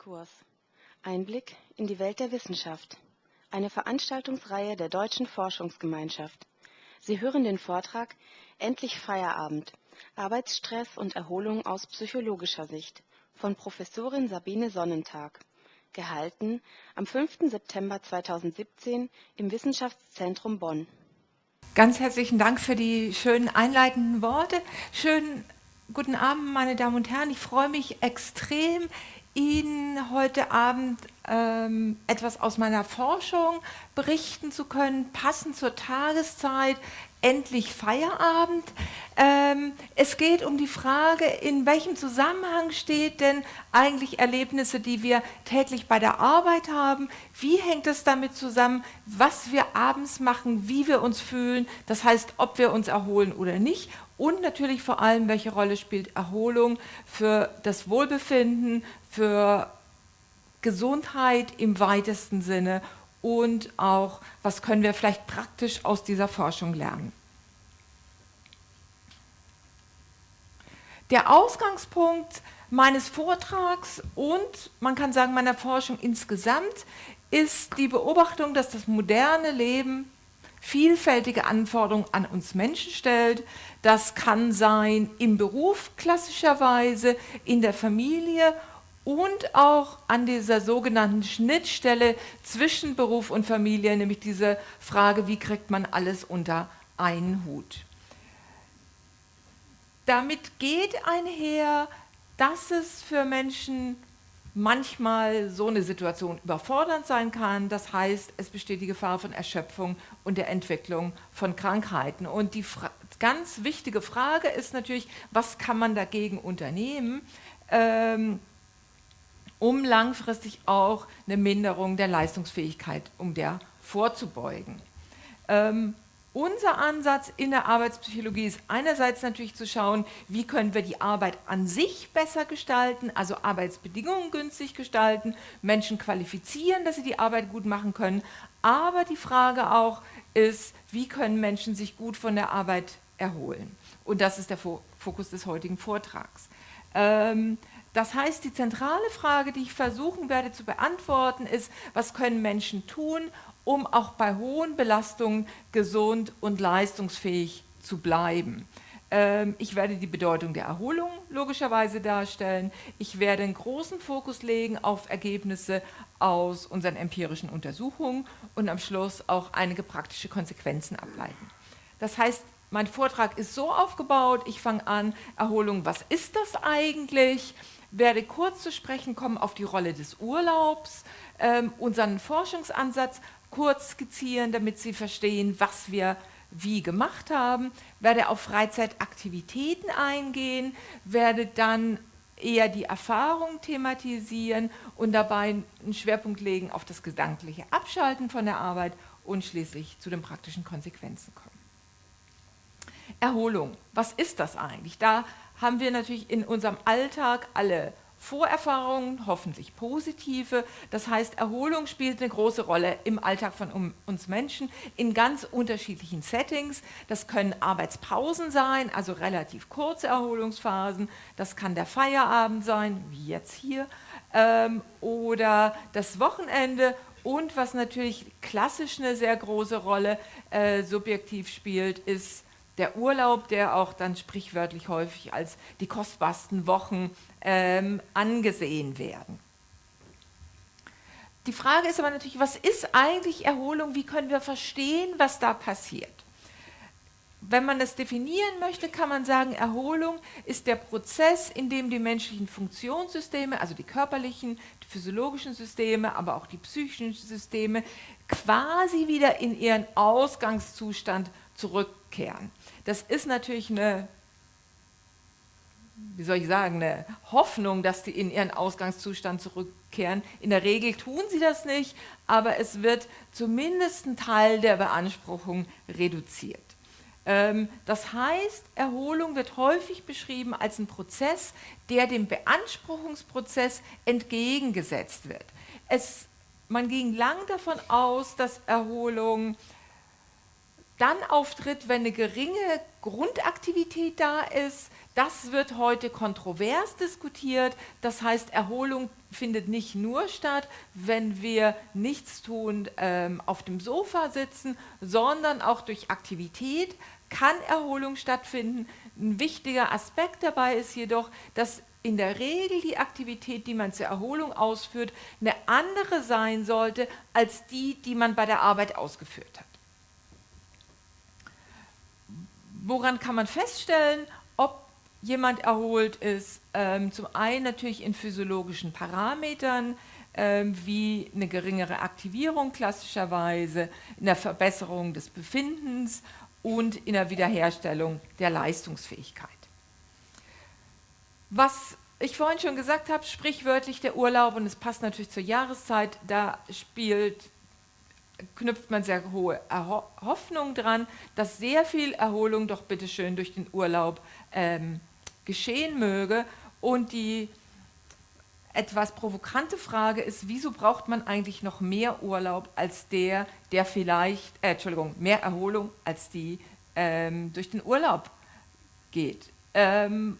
Exkurs. Einblick in die Welt der Wissenschaft. Eine Veranstaltungsreihe der Deutschen Forschungsgemeinschaft. Sie hören den Vortrag Endlich Feierabend. Arbeitsstress und Erholung aus psychologischer Sicht von Professorin Sabine Sonnentag. Gehalten am 5. September 2017 im Wissenschaftszentrum Bonn. Ganz herzlichen Dank für die schönen einleitenden Worte. Schönen guten Abend, meine Damen und Herren. Ich freue mich extrem, Ihnen heute Abend ähm, etwas aus meiner Forschung berichten zu können, passend zur Tageszeit, endlich Feierabend. Ähm, es geht um die Frage, in welchem Zusammenhang steht denn eigentlich Erlebnisse, die wir täglich bei der Arbeit haben? Wie hängt es damit zusammen, was wir abends machen, wie wir uns fühlen, das heißt, ob wir uns erholen oder nicht? Und natürlich vor allem, welche Rolle spielt Erholung für das Wohlbefinden, für Gesundheit im weitesten Sinne und auch, was können wir vielleicht praktisch aus dieser Forschung lernen. Der Ausgangspunkt meines Vortrags und man kann sagen meiner Forschung insgesamt ist die Beobachtung, dass das moderne Leben vielfältige Anforderungen an uns Menschen stellt. Das kann sein im Beruf klassischerweise, in der Familie und auch an dieser sogenannten Schnittstelle zwischen Beruf und Familie, nämlich diese Frage, wie kriegt man alles unter einen Hut. Damit geht einher, dass es für Menschen manchmal so eine Situation überfordernd sein kann. Das heißt, es besteht die Gefahr von Erschöpfung und der Entwicklung von Krankheiten. Und die ganz wichtige Frage ist natürlich, was kann man dagegen unternehmen? Ähm, um langfristig auch eine Minderung der Leistungsfähigkeit, um der vorzubeugen. Ähm, unser Ansatz in der Arbeitspsychologie ist einerseits natürlich zu schauen, wie können wir die Arbeit an sich besser gestalten, also Arbeitsbedingungen günstig gestalten, Menschen qualifizieren, dass sie die Arbeit gut machen können, aber die Frage auch ist, wie können Menschen sich gut von der Arbeit erholen. Und das ist der Fokus des heutigen Vortrags. Ähm, das heißt, die zentrale Frage, die ich versuchen werde zu beantworten, ist, was können Menschen tun, um auch bei hohen Belastungen gesund und leistungsfähig zu bleiben. Ähm, ich werde die Bedeutung der Erholung logischerweise darstellen. Ich werde einen großen Fokus legen auf Ergebnisse aus unseren empirischen Untersuchungen und am Schluss auch einige praktische Konsequenzen ableiten. Das heißt, mein Vortrag ist so aufgebaut, ich fange an, Erholung, was ist das eigentlich? Werde kurz zu sprechen kommen auf die Rolle des Urlaubs, ähm, unseren Forschungsansatz kurz skizzieren, damit Sie verstehen, was wir wie gemacht haben, werde auf Freizeitaktivitäten eingehen, werde dann eher die Erfahrung thematisieren und dabei einen Schwerpunkt legen auf das gedankliche Abschalten von der Arbeit und schließlich zu den praktischen Konsequenzen kommen. Erholung, was ist das eigentlich? Da haben wir natürlich in unserem Alltag alle Vorerfahrungen, hoffentlich positive. Das heißt, Erholung spielt eine große Rolle im Alltag von uns Menschen in ganz unterschiedlichen Settings. Das können Arbeitspausen sein, also relativ kurze Erholungsphasen. Das kann der Feierabend sein, wie jetzt hier, ähm, oder das Wochenende. Und was natürlich klassisch eine sehr große Rolle äh, subjektiv spielt, ist der Urlaub, der auch dann sprichwörtlich häufig als die kostbarsten Wochen ähm, angesehen werden. Die Frage ist aber natürlich, was ist eigentlich Erholung? Wie können wir verstehen, was da passiert? Wenn man das definieren möchte, kann man sagen, Erholung ist der Prozess, in dem die menschlichen Funktionssysteme, also die körperlichen, die physiologischen Systeme, aber auch die psychischen Systeme, quasi wieder in ihren Ausgangszustand zurückkehren. Das ist natürlich eine, wie soll ich sagen, eine Hoffnung, dass sie in ihren Ausgangszustand zurückkehren. In der Regel tun sie das nicht, aber es wird zumindest ein Teil der Beanspruchung reduziert. Ähm, das heißt, Erholung wird häufig beschrieben als ein Prozess, der dem Beanspruchungsprozess entgegengesetzt wird. Es, man ging lang davon aus, dass Erholung dann auftritt, wenn eine geringe Grundaktivität da ist. Das wird heute kontrovers diskutiert. Das heißt, Erholung findet nicht nur statt, wenn wir nichts tun, ähm, auf dem Sofa sitzen, sondern auch durch Aktivität kann Erholung stattfinden. Ein wichtiger Aspekt dabei ist jedoch, dass in der Regel die Aktivität, die man zur Erholung ausführt, eine andere sein sollte als die, die man bei der Arbeit ausgeführt hat. Woran kann man feststellen, ob jemand erholt ist? Ähm, zum einen natürlich in physiologischen Parametern, ähm, wie eine geringere Aktivierung klassischerweise, in der Verbesserung des Befindens und in der Wiederherstellung der Leistungsfähigkeit. Was ich vorhin schon gesagt habe, sprichwörtlich der Urlaub, und es passt natürlich zur Jahreszeit, da spielt knüpft man sehr hohe Hoffnung dran, dass sehr viel Erholung doch bitteschön durch den Urlaub ähm, geschehen möge. Und die etwas provokante Frage ist, wieso braucht man eigentlich noch mehr Urlaub als der, der vielleicht, äh, Entschuldigung, mehr Erholung als die ähm, durch den Urlaub geht. Ähm,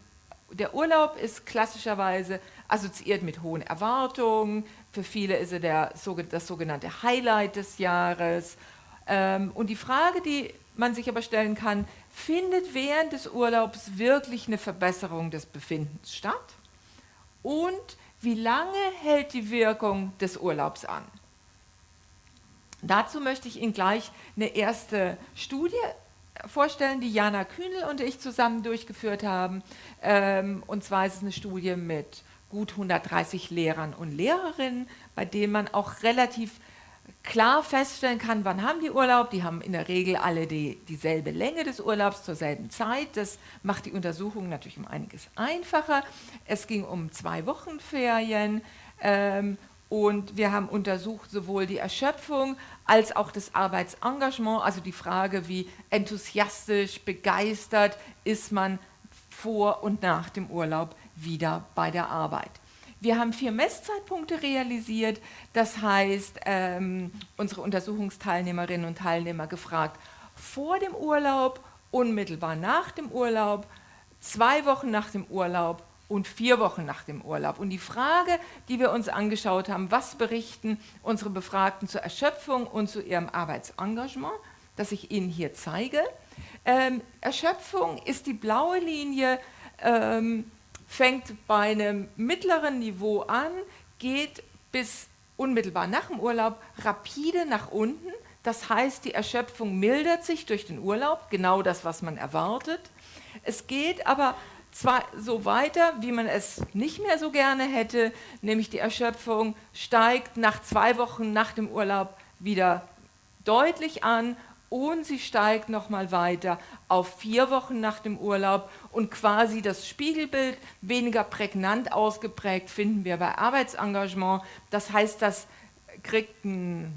der Urlaub ist klassischerweise assoziiert mit hohen Erwartungen, für viele ist er der, das sogenannte Highlight des Jahres. Ähm, und die Frage, die man sich aber stellen kann, findet während des Urlaubs wirklich eine Verbesserung des Befindens statt? Und wie lange hält die Wirkung des Urlaubs an? Dazu möchte ich Ihnen gleich eine erste Studie vorstellen, die Jana Kühnel und ich zusammen durchgeführt haben. Ähm, und zwar ist es eine Studie mit gut 130 Lehrern und Lehrerinnen, bei denen man auch relativ klar feststellen kann, wann haben die Urlaub. Die haben in der Regel alle die, dieselbe Länge des Urlaubs zur selben Zeit. Das macht die Untersuchung natürlich um einiges einfacher. Es ging um zwei Wochen Ferien ähm, und wir haben untersucht sowohl die Erschöpfung als auch das Arbeitsengagement, also die Frage, wie enthusiastisch, begeistert ist man vor und nach dem Urlaub wieder bei der Arbeit. Wir haben vier Messzeitpunkte realisiert, das heißt, ähm, unsere Untersuchungsteilnehmerinnen und Teilnehmer gefragt, vor dem Urlaub, unmittelbar nach dem Urlaub, zwei Wochen nach dem Urlaub und vier Wochen nach dem Urlaub. Und die Frage, die wir uns angeschaut haben, was berichten unsere Befragten zur Erschöpfung und zu ihrem Arbeitsengagement, das ich Ihnen hier zeige. Ähm, Erschöpfung ist die blaue Linie, ähm, fängt bei einem mittleren Niveau an, geht bis unmittelbar nach dem Urlaub rapide nach unten. Das heißt, die Erschöpfung mildert sich durch den Urlaub, genau das, was man erwartet. Es geht aber zwar so weiter, wie man es nicht mehr so gerne hätte, nämlich die Erschöpfung steigt nach zwei Wochen nach dem Urlaub wieder deutlich an und sie steigt nochmal weiter auf vier Wochen nach dem Urlaub und quasi das Spiegelbild weniger prägnant ausgeprägt finden wir bei Arbeitsengagement. Das heißt, das kriegt, ein,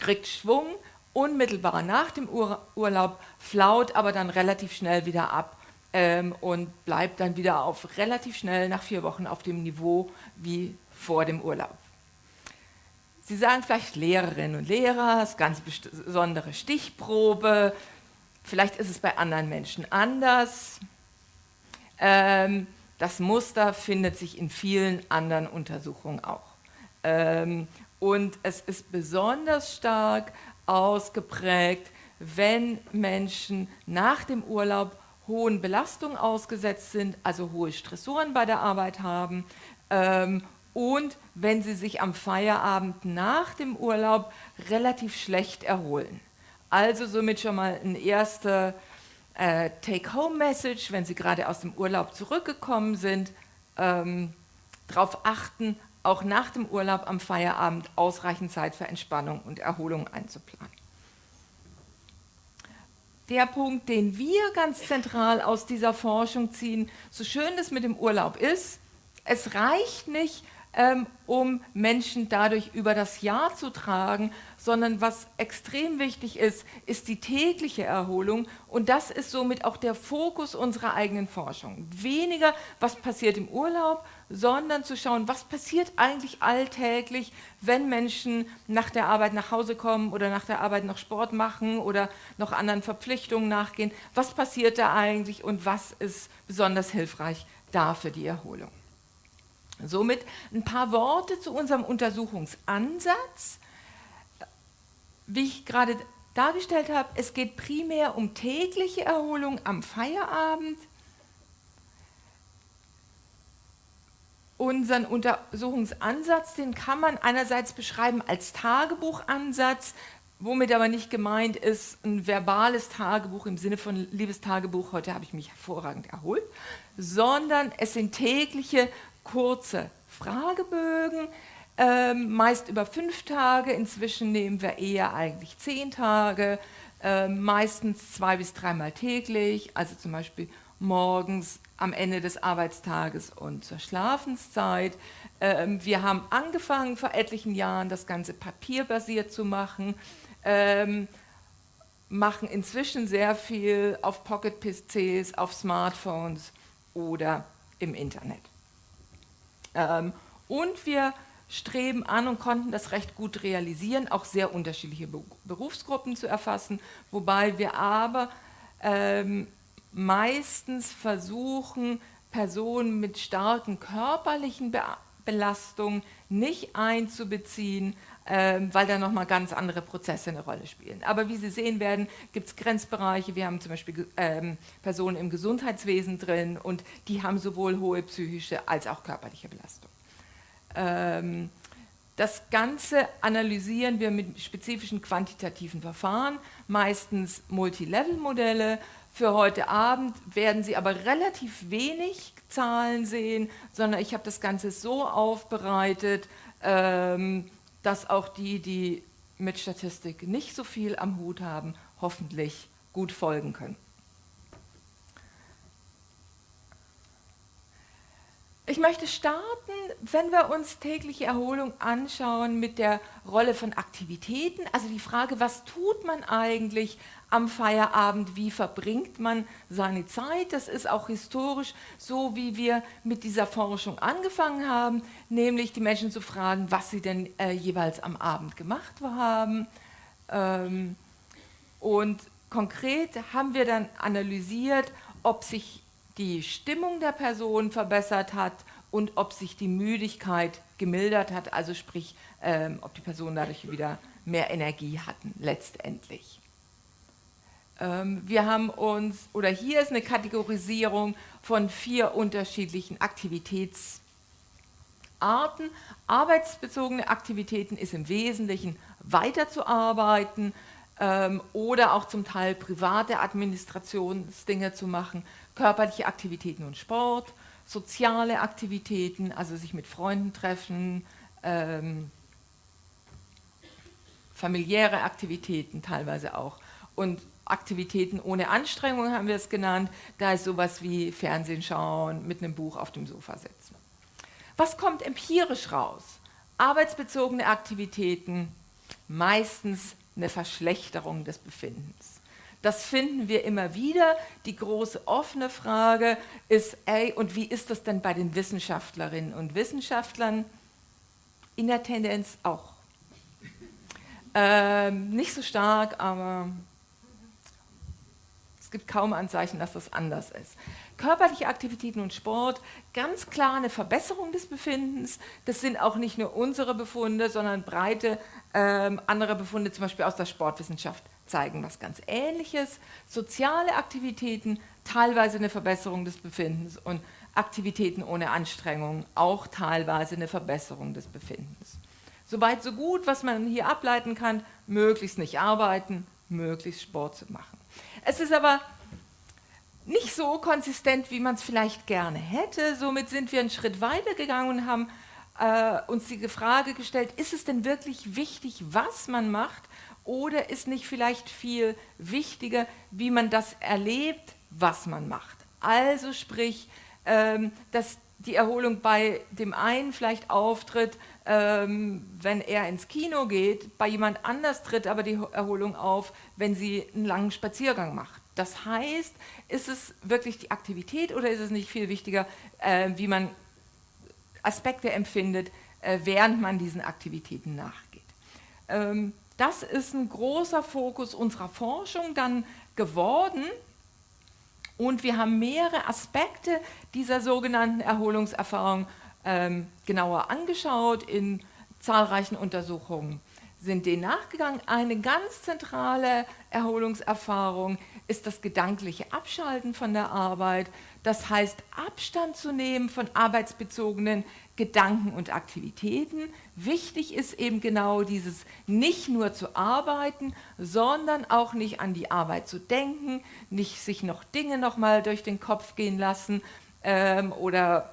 kriegt Schwung unmittelbar nach dem Ur Urlaub, flaut aber dann relativ schnell wieder ab ähm, und bleibt dann wieder auf relativ schnell nach vier Wochen auf dem Niveau wie vor dem Urlaub. Sie sagen vielleicht Lehrerinnen und Lehrer, das ist ganz besondere Stichprobe, vielleicht ist es bei anderen Menschen anders. Ähm, das Muster findet sich in vielen anderen Untersuchungen auch. Ähm, und es ist besonders stark ausgeprägt, wenn Menschen nach dem Urlaub hohen Belastungen ausgesetzt sind, also hohe Stressoren bei der Arbeit haben ähm, und wenn sie sich am Feierabend nach dem Urlaub relativ schlecht erholen. Also somit schon mal ein erster äh, Take-Home-Message, wenn Sie gerade aus dem Urlaub zurückgekommen sind, ähm, darauf achten, auch nach dem Urlaub am Feierabend ausreichend Zeit für Entspannung und Erholung einzuplanen. Der Punkt, den wir ganz zentral aus dieser Forschung ziehen, so schön es mit dem Urlaub ist, es reicht nicht, ähm, um Menschen dadurch über das Jahr zu tragen, sondern was extrem wichtig ist, ist die tägliche Erholung und das ist somit auch der Fokus unserer eigenen Forschung. Weniger, was passiert im Urlaub, sondern zu schauen, was passiert eigentlich alltäglich, wenn Menschen nach der Arbeit nach Hause kommen oder nach der Arbeit noch Sport machen oder noch anderen Verpflichtungen nachgehen. Was passiert da eigentlich und was ist besonders hilfreich da für die Erholung? Somit ein paar Worte zu unserem Untersuchungsansatz. Wie ich gerade dargestellt habe, es geht primär um tägliche Erholung am Feierabend. Unseren Untersuchungsansatz, den kann man einerseits beschreiben als Tagebuchansatz, womit aber nicht gemeint ist ein verbales Tagebuch im Sinne von liebes Tagebuch, heute habe ich mich hervorragend erholt, sondern es sind tägliche kurze Fragebögen, ähm, meist über fünf Tage. Inzwischen nehmen wir eher eigentlich zehn Tage, äh, meistens zwei bis dreimal täglich, also zum Beispiel morgens am Ende des Arbeitstages und zur Schlafenszeit. Ähm, wir haben angefangen vor etlichen Jahren das Ganze papierbasiert zu machen, ähm, machen inzwischen sehr viel auf Pocket-PCs, auf Smartphones oder im Internet. Ähm, und wir streben an und konnten das recht gut realisieren, auch sehr unterschiedliche Berufsgruppen zu erfassen, wobei wir aber ähm, meistens versuchen, Personen mit starken körperlichen Be Belastungen nicht einzubeziehen, weil da nochmal ganz andere Prozesse eine Rolle spielen. Aber wie Sie sehen werden, gibt es Grenzbereiche. Wir haben zum Beispiel ähm, Personen im Gesundheitswesen drin und die haben sowohl hohe psychische als auch körperliche Belastung. Ähm, das Ganze analysieren wir mit spezifischen quantitativen Verfahren, meistens Multilevel-Modelle. Für heute Abend werden Sie aber relativ wenig Zahlen sehen, sondern ich habe das Ganze so aufbereitet, ähm, dass auch die, die mit Statistik nicht so viel am Hut haben, hoffentlich gut folgen können. Ich möchte starten, wenn wir uns tägliche Erholung anschauen, mit der Rolle von Aktivitäten. Also die Frage, was tut man eigentlich am Feierabend, wie verbringt man seine Zeit? Das ist auch historisch so, wie wir mit dieser Forschung angefangen haben, nämlich die Menschen zu fragen, was sie denn äh, jeweils am Abend gemacht haben. Ähm, und konkret haben wir dann analysiert, ob sich die Stimmung der Person verbessert hat und ob sich die Müdigkeit gemildert hat, also sprich, ähm, ob die Personen dadurch wieder mehr Energie hatten, letztendlich. Ähm, wir haben uns, oder hier ist eine Kategorisierung von vier unterschiedlichen Aktivitätsarten. Arbeitsbezogene Aktivitäten ist im Wesentlichen weiterzuarbeiten ähm, oder auch zum Teil private Administrationsdinge zu machen, körperliche Aktivitäten und Sport, soziale Aktivitäten, also sich mit Freunden treffen, ähm, familiäre Aktivitäten teilweise auch und Aktivitäten ohne Anstrengung haben wir es genannt, da ist sowas wie Fernsehen schauen, mit einem Buch auf dem Sofa sitzen. Was kommt empirisch raus? Arbeitsbezogene Aktivitäten, meistens eine Verschlechterung des Befindens. Das finden wir immer wieder. Die große offene Frage ist, ey, und wie ist das denn bei den Wissenschaftlerinnen und Wissenschaftlern? In der Tendenz auch. Ähm, nicht so stark, aber es gibt kaum Anzeichen, dass das anders ist. Körperliche Aktivitäten und Sport, ganz klar eine Verbesserung des Befindens. Das sind auch nicht nur unsere Befunde, sondern breite ähm, andere Befunde, zum Beispiel aus der Sportwissenschaft zeigen was ganz Ähnliches. Soziale Aktivitäten, teilweise eine Verbesserung des Befindens und Aktivitäten ohne Anstrengung, auch teilweise eine Verbesserung des Befindens. Soweit so gut, was man hier ableiten kann, möglichst nicht arbeiten, möglichst Sport zu machen. Es ist aber nicht so konsistent, wie man es vielleicht gerne hätte. Somit sind wir einen Schritt weiter gegangen und haben äh, uns die Frage gestellt, ist es denn wirklich wichtig, was man macht oder ist nicht vielleicht viel wichtiger, wie man das erlebt, was man macht? Also sprich, ähm, dass die Erholung bei dem einen vielleicht auftritt, ähm, wenn er ins Kino geht, bei jemand anders tritt aber die Erholung auf, wenn sie einen langen Spaziergang macht. Das heißt, ist es wirklich die Aktivität oder ist es nicht viel wichtiger, äh, wie man Aspekte empfindet, äh, während man diesen Aktivitäten nachgeht. Ähm, das ist ein großer Fokus unserer Forschung dann geworden und wir haben mehrere Aspekte dieser sogenannten Erholungserfahrung ähm, genauer angeschaut in zahlreichen Untersuchungen sind denen nachgegangen. Eine ganz zentrale Erholungserfahrung ist das gedankliche Abschalten von der Arbeit. Das heißt, Abstand zu nehmen von arbeitsbezogenen Gedanken und Aktivitäten. Wichtig ist eben genau dieses nicht nur zu arbeiten, sondern auch nicht an die Arbeit zu denken, nicht sich noch Dinge nochmal durch den Kopf gehen lassen ähm, oder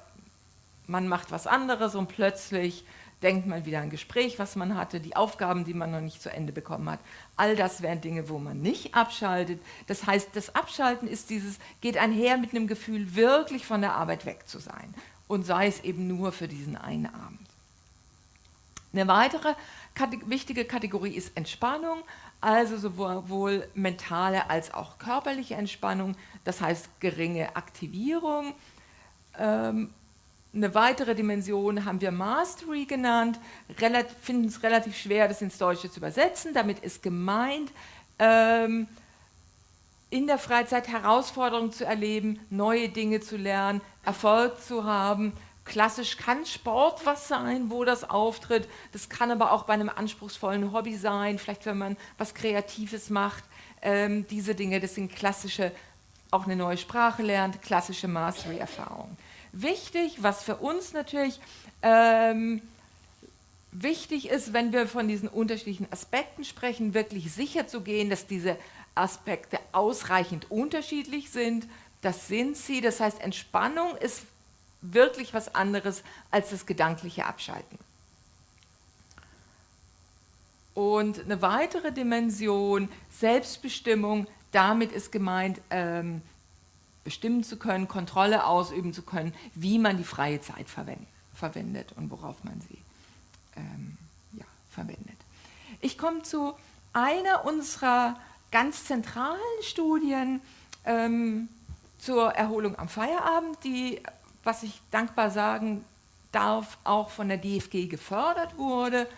man macht was anderes und plötzlich denkt man wieder an ein Gespräch, was man hatte, die Aufgaben, die man noch nicht zu Ende bekommen hat. All das wären Dinge, wo man nicht abschaltet. Das heißt, das Abschalten ist dieses, geht einher mit einem Gefühl, wirklich von der Arbeit weg zu sein und sei es eben nur für diesen einen Abend. Eine weitere wichtige Kategorie ist Entspannung, also sowohl mentale als auch körperliche Entspannung, das heißt geringe Aktivierung. Ähm, eine weitere Dimension haben wir Mastery genannt, finden es relativ schwer, das ins Deutsche zu übersetzen. Damit ist gemeint, ähm, in der Freizeit Herausforderungen zu erleben, neue Dinge zu lernen, Erfolg zu haben. Klassisch kann Sport was sein, wo das auftritt. Das kann aber auch bei einem anspruchsvollen Hobby sein, vielleicht wenn man was Kreatives macht. Ähm, diese Dinge, das sind klassische, auch eine neue Sprache lernt, klassische Mastery-Erfahrungen. Wichtig, was für uns natürlich ähm, wichtig ist, wenn wir von diesen unterschiedlichen Aspekten sprechen, wirklich sicher zu gehen, dass diese Aspekte ausreichend unterschiedlich sind. Das sind sie. Das heißt, Entspannung ist wirklich was anderes als das gedankliche Abschalten. Und eine weitere Dimension, Selbstbestimmung, damit ist gemeint, ähm, bestimmen zu können, Kontrolle ausüben zu können, wie man die freie Zeit verwendet und worauf man sie ähm, ja, verwendet. Ich komme zu einer unserer ganz zentralen Studien ähm, zur Erholung am Feierabend, die, was ich dankbar sagen darf, auch von der DFG gefördert wurde.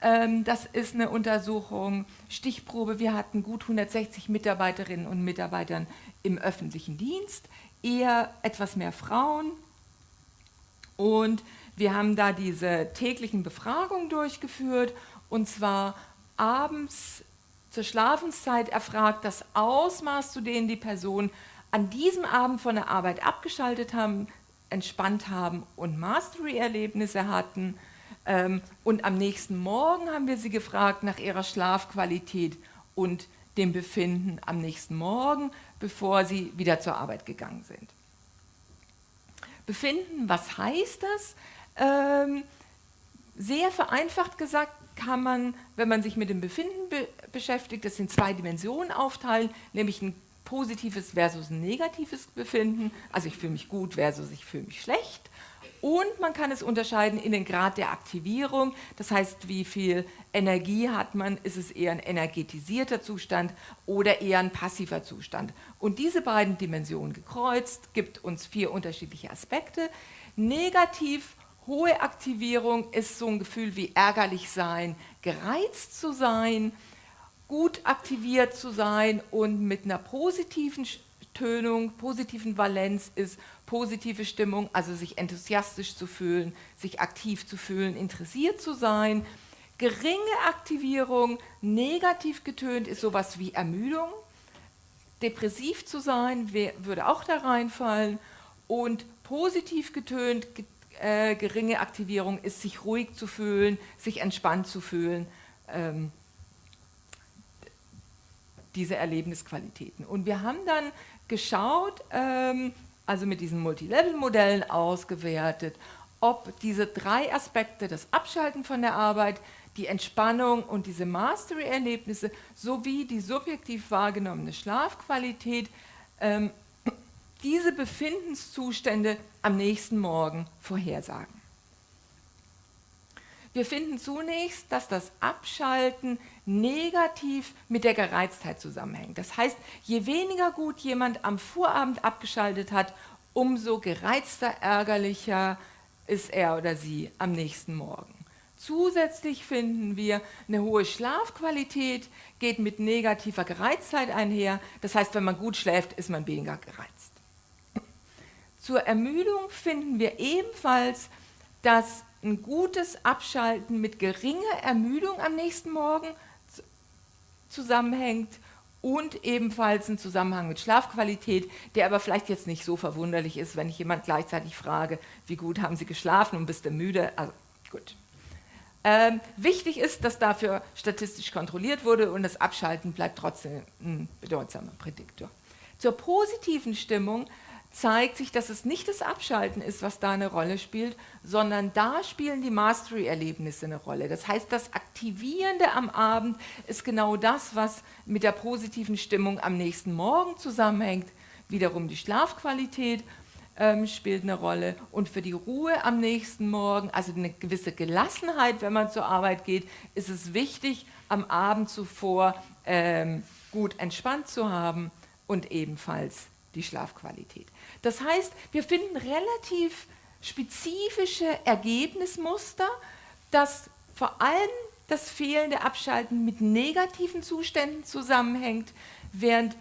Ähm, das ist eine Untersuchung, Stichprobe, wir hatten gut 160 Mitarbeiterinnen und Mitarbeitern im öffentlichen Dienst, eher etwas mehr Frauen. Und wir haben da diese täglichen Befragungen durchgeführt und zwar abends zur Schlafenszeit erfragt, das Ausmaß, zu dem die Personen an diesem Abend von der Arbeit abgeschaltet haben, entspannt haben und Mastery-Erlebnisse hatten. Ähm, und am nächsten Morgen haben wir sie gefragt nach ihrer Schlafqualität und dem Befinden am nächsten Morgen, bevor sie wieder zur Arbeit gegangen sind. Befinden, was heißt das? Ähm, sehr vereinfacht gesagt kann man, wenn man sich mit dem Befinden be beschäftigt, das in zwei Dimensionen aufteilen, nämlich ein positives versus ein negatives Befinden, also ich fühle mich gut versus ich fühle mich schlecht. Und man kann es unterscheiden in den Grad der Aktivierung, das heißt, wie viel Energie hat man, ist es eher ein energetisierter Zustand oder eher ein passiver Zustand. Und diese beiden Dimensionen gekreuzt, gibt uns vier unterschiedliche Aspekte. Negativ Hohe Aktivierung ist so ein Gefühl wie ärgerlich sein, gereizt zu sein, gut aktiviert zu sein und mit einer positiven Tönung, positiven Valenz ist positive Stimmung, also sich enthusiastisch zu fühlen, sich aktiv zu fühlen, interessiert zu sein. Geringe Aktivierung, negativ getönt ist sowas wie Ermüdung. Depressiv zu sein würde auch da reinfallen und positiv getönt, äh, geringe Aktivierung ist, sich ruhig zu fühlen, sich entspannt zu fühlen. Ähm, diese Erlebnisqualitäten. Und wir haben dann geschaut, ähm, also mit diesen Multilevel-Modellen ausgewertet, ob diese drei Aspekte, das Abschalten von der Arbeit, die Entspannung und diese Mastery-Erlebnisse sowie die subjektiv wahrgenommene Schlafqualität ähm, diese Befindenszustände am nächsten Morgen vorhersagen. Wir finden zunächst, dass das Abschalten negativ mit der Gereiztheit zusammenhängt. Das heißt, je weniger gut jemand am Vorabend abgeschaltet hat, umso gereizter, ärgerlicher ist er oder sie am nächsten Morgen. Zusätzlich finden wir, eine hohe Schlafqualität geht mit negativer Gereiztheit einher. Das heißt, wenn man gut schläft, ist man weniger gereizt. Zur Ermüdung finden wir ebenfalls, dass ein gutes Abschalten mit geringer Ermüdung am nächsten Morgen zusammenhängt und ebenfalls ein Zusammenhang mit Schlafqualität, der aber vielleicht jetzt nicht so verwunderlich ist, wenn ich jemand gleichzeitig frage, wie gut haben Sie geschlafen und bist du müde? Also gut. Ähm, wichtig ist, dass dafür statistisch kontrolliert wurde und das Abschalten bleibt trotzdem ein bedeutsamer Prädiktor. Zur positiven Stimmung zeigt sich, dass es nicht das Abschalten ist, was da eine Rolle spielt, sondern da spielen die Mastery-Erlebnisse eine Rolle. Das heißt, das Aktivierende am Abend ist genau das, was mit der positiven Stimmung am nächsten Morgen zusammenhängt. Wiederum die Schlafqualität ähm, spielt eine Rolle und für die Ruhe am nächsten Morgen, also eine gewisse Gelassenheit, wenn man zur Arbeit geht, ist es wichtig, am Abend zuvor ähm, gut entspannt zu haben und ebenfalls die Schlafqualität. Das heißt, wir finden relativ spezifische Ergebnismuster, dass vor allem das fehlende Abschalten mit negativen Zuständen zusammenhängt, während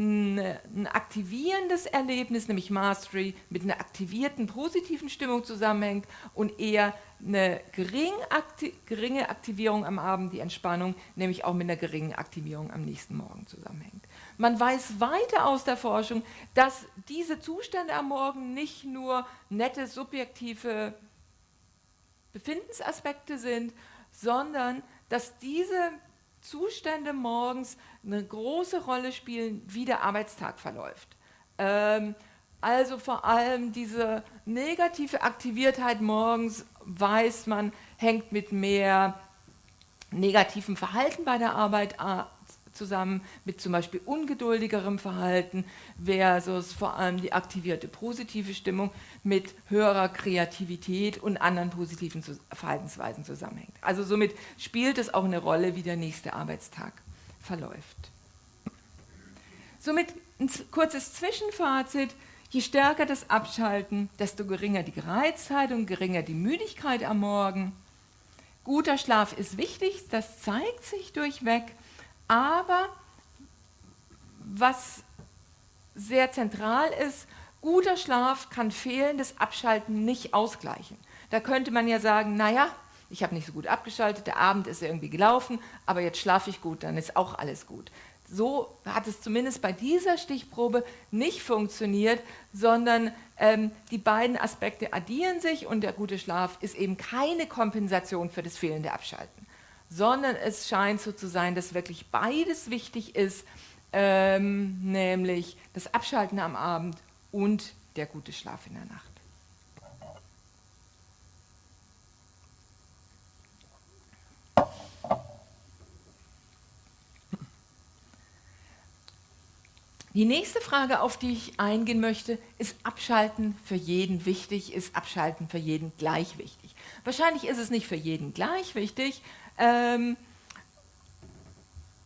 ein aktivierendes Erlebnis, nämlich Mastery, mit einer aktivierten positiven Stimmung zusammenhängt und eher eine geringe Aktivierung am Abend, die Entspannung, nämlich auch mit einer geringen Aktivierung am nächsten Morgen zusammenhängt. Man weiß weiter aus der Forschung, dass diese Zustände am Morgen nicht nur nette subjektive Befindensaspekte sind, sondern dass diese Zustände morgens eine große Rolle spielen, wie der Arbeitstag verläuft. Ähm, also vor allem diese negative Aktiviertheit morgens, weiß man, hängt mit mehr negativem Verhalten bei der Arbeit zusammen mit zum Beispiel ungeduldigerem Verhalten versus vor allem die aktivierte positive Stimmung mit höherer Kreativität und anderen positiven Verhaltensweisen zusammenhängt. Also somit spielt es auch eine Rolle, wie der nächste Arbeitstag verläuft. Somit ein kurzes Zwischenfazit. Je stärker das Abschalten, desto geringer die Gereiztheit und geringer die Müdigkeit am Morgen. Guter Schlaf ist wichtig, das zeigt sich durchweg. Aber was sehr zentral ist, guter Schlaf kann fehlendes Abschalten nicht ausgleichen. Da könnte man ja sagen, naja, ich habe nicht so gut abgeschaltet, der Abend ist irgendwie gelaufen, aber jetzt schlafe ich gut, dann ist auch alles gut. So hat es zumindest bei dieser Stichprobe nicht funktioniert, sondern ähm, die beiden Aspekte addieren sich und der gute Schlaf ist eben keine Kompensation für das fehlende Abschalten sondern es scheint so zu sein, dass wirklich beides wichtig ist, ähm, nämlich das Abschalten am Abend und der gute Schlaf in der Nacht. Die nächste Frage, auf die ich eingehen möchte, ist Abschalten für jeden wichtig, ist Abschalten für jeden gleich wichtig? Wahrscheinlich ist es nicht für jeden gleich wichtig, ähm,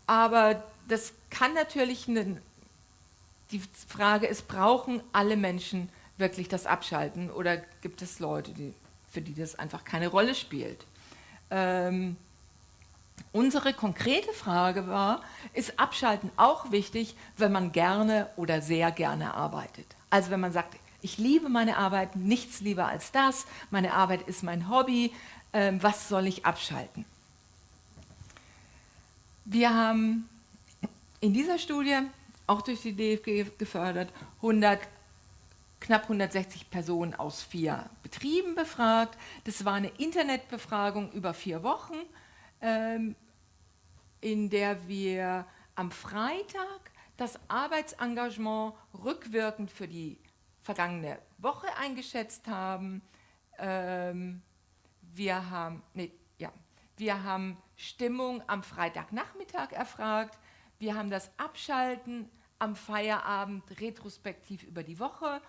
aber das kann natürlich, eine, die Frage ist, brauchen alle Menschen wirklich das Abschalten oder gibt es Leute, die, für die das einfach keine Rolle spielt? Ähm, unsere konkrete Frage war, ist Abschalten auch wichtig, wenn man gerne oder sehr gerne arbeitet? Also wenn man sagt, ich liebe meine Arbeit, nichts lieber als das, meine Arbeit ist mein Hobby, äh, was soll ich abschalten? Wir haben in dieser Studie, auch durch die DFG gefördert, 100, knapp 160 Personen aus vier Betrieben befragt. Das war eine Internetbefragung über vier Wochen, ähm, in der wir am Freitag das Arbeitsengagement rückwirkend für die vergangene Woche eingeschätzt haben. Ähm, wir haben, nee, ja, wir haben Stimmung am Freitagnachmittag erfragt. Wir haben das Abschalten am Feierabend retrospektiv über die Woche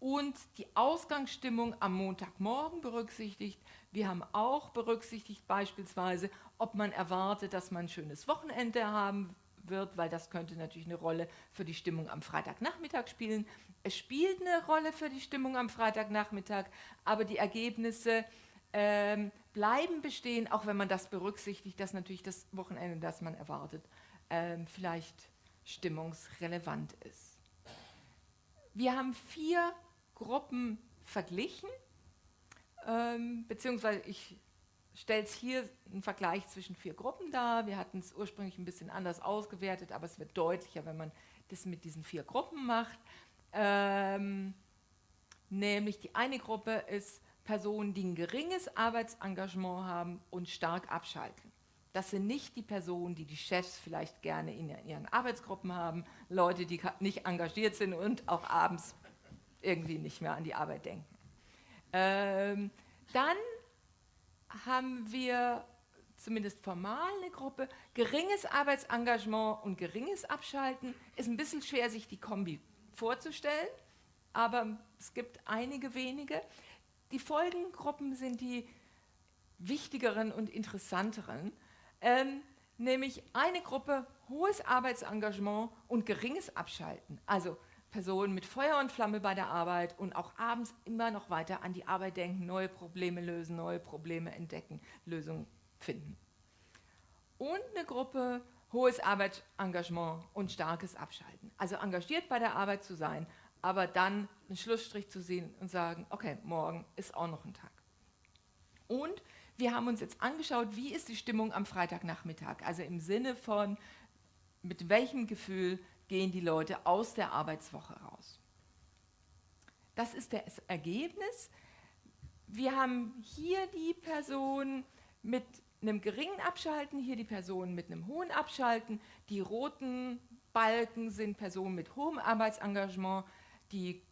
und die Ausgangsstimmung am Montagmorgen berücksichtigt. Wir haben auch berücksichtigt beispielsweise, ob man erwartet, dass man ein schönes Wochenende haben wird, weil das könnte natürlich eine Rolle für die Stimmung am Freitagnachmittag spielen. Es spielt eine Rolle für die Stimmung am Freitagnachmittag, aber die Ergebnisse ähm, bleiben bestehen, auch wenn man das berücksichtigt, dass natürlich das Wochenende, das man erwartet, ähm, vielleicht stimmungsrelevant ist. Wir haben vier Gruppen verglichen, ähm, beziehungsweise ich stelle es hier einen Vergleich zwischen vier Gruppen dar. Wir hatten es ursprünglich ein bisschen anders ausgewertet, aber es wird deutlicher, wenn man das mit diesen vier Gruppen macht. Ähm, nämlich die eine Gruppe ist Personen, die ein geringes Arbeitsengagement haben und stark abschalten. Das sind nicht die Personen, die die Chefs vielleicht gerne in ihren Arbeitsgruppen haben, Leute, die nicht engagiert sind und auch abends irgendwie nicht mehr an die Arbeit denken. Ähm, dann haben wir zumindest formal eine Gruppe, geringes Arbeitsengagement und geringes Abschalten. Ist ein bisschen schwer, sich die Kombi vorzustellen, aber es gibt einige wenige. Die Folgengruppen sind die wichtigeren und interessanteren, ähm, nämlich eine Gruppe hohes Arbeitsengagement und geringes Abschalten. Also Personen mit Feuer und Flamme bei der Arbeit und auch abends immer noch weiter an die Arbeit denken, neue Probleme lösen, neue Probleme entdecken, Lösungen finden. Und eine Gruppe hohes Arbeitsengagement und starkes Abschalten. Also engagiert bei der Arbeit zu sein, aber dann einen Schlussstrich zu sehen und sagen, okay, morgen ist auch noch ein Tag. Und wir haben uns jetzt angeschaut, wie ist die Stimmung am Freitagnachmittag, also im Sinne von, mit welchem Gefühl gehen die Leute aus der Arbeitswoche raus. Das ist das Ergebnis. Wir haben hier die Person mit einem geringen Abschalten, hier die Person mit einem hohen Abschalten. Die roten Balken sind Personen mit hohem Arbeitsengagement, die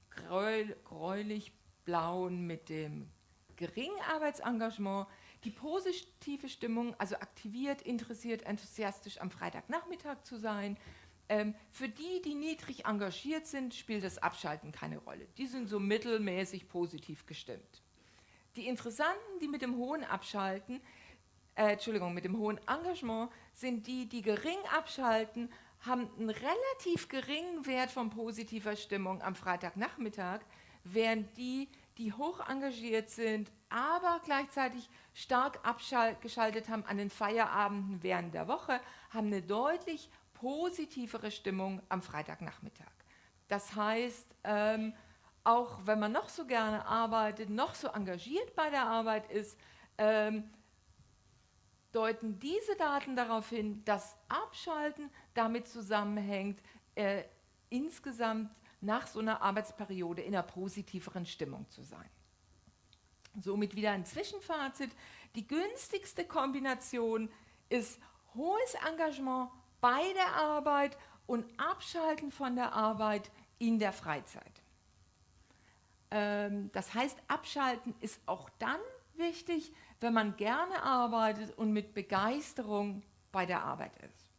gräulich-blauen mit dem geringen Arbeitsengagement, die positive Stimmung, also aktiviert, interessiert, enthusiastisch am Freitagnachmittag zu sein. Ähm, für die, die niedrig engagiert sind, spielt das Abschalten keine Rolle. Die sind so mittelmäßig positiv gestimmt. Die Interessanten, die mit dem hohen Abschalten, äh, Entschuldigung, mit dem hohen Engagement, sind die, die gering abschalten, haben einen relativ geringen Wert von positiver Stimmung am Freitagnachmittag, während die, die hoch engagiert sind, aber gleichzeitig stark abgeschaltet haben an den Feierabenden während der Woche, haben eine deutlich positivere Stimmung am Freitagnachmittag. Das heißt, ähm, auch wenn man noch so gerne arbeitet, noch so engagiert bei der Arbeit ist, ähm, deuten diese Daten darauf hin, dass Abschalten damit zusammenhängt, äh, insgesamt nach so einer Arbeitsperiode in einer positiveren Stimmung zu sein. Somit wieder ein Zwischenfazit. Die günstigste Kombination ist hohes Engagement bei der Arbeit und Abschalten von der Arbeit in der Freizeit. Ähm, das heißt, Abschalten ist auch dann wichtig, wenn man gerne arbeitet und mit Begeisterung bei der Arbeit ist.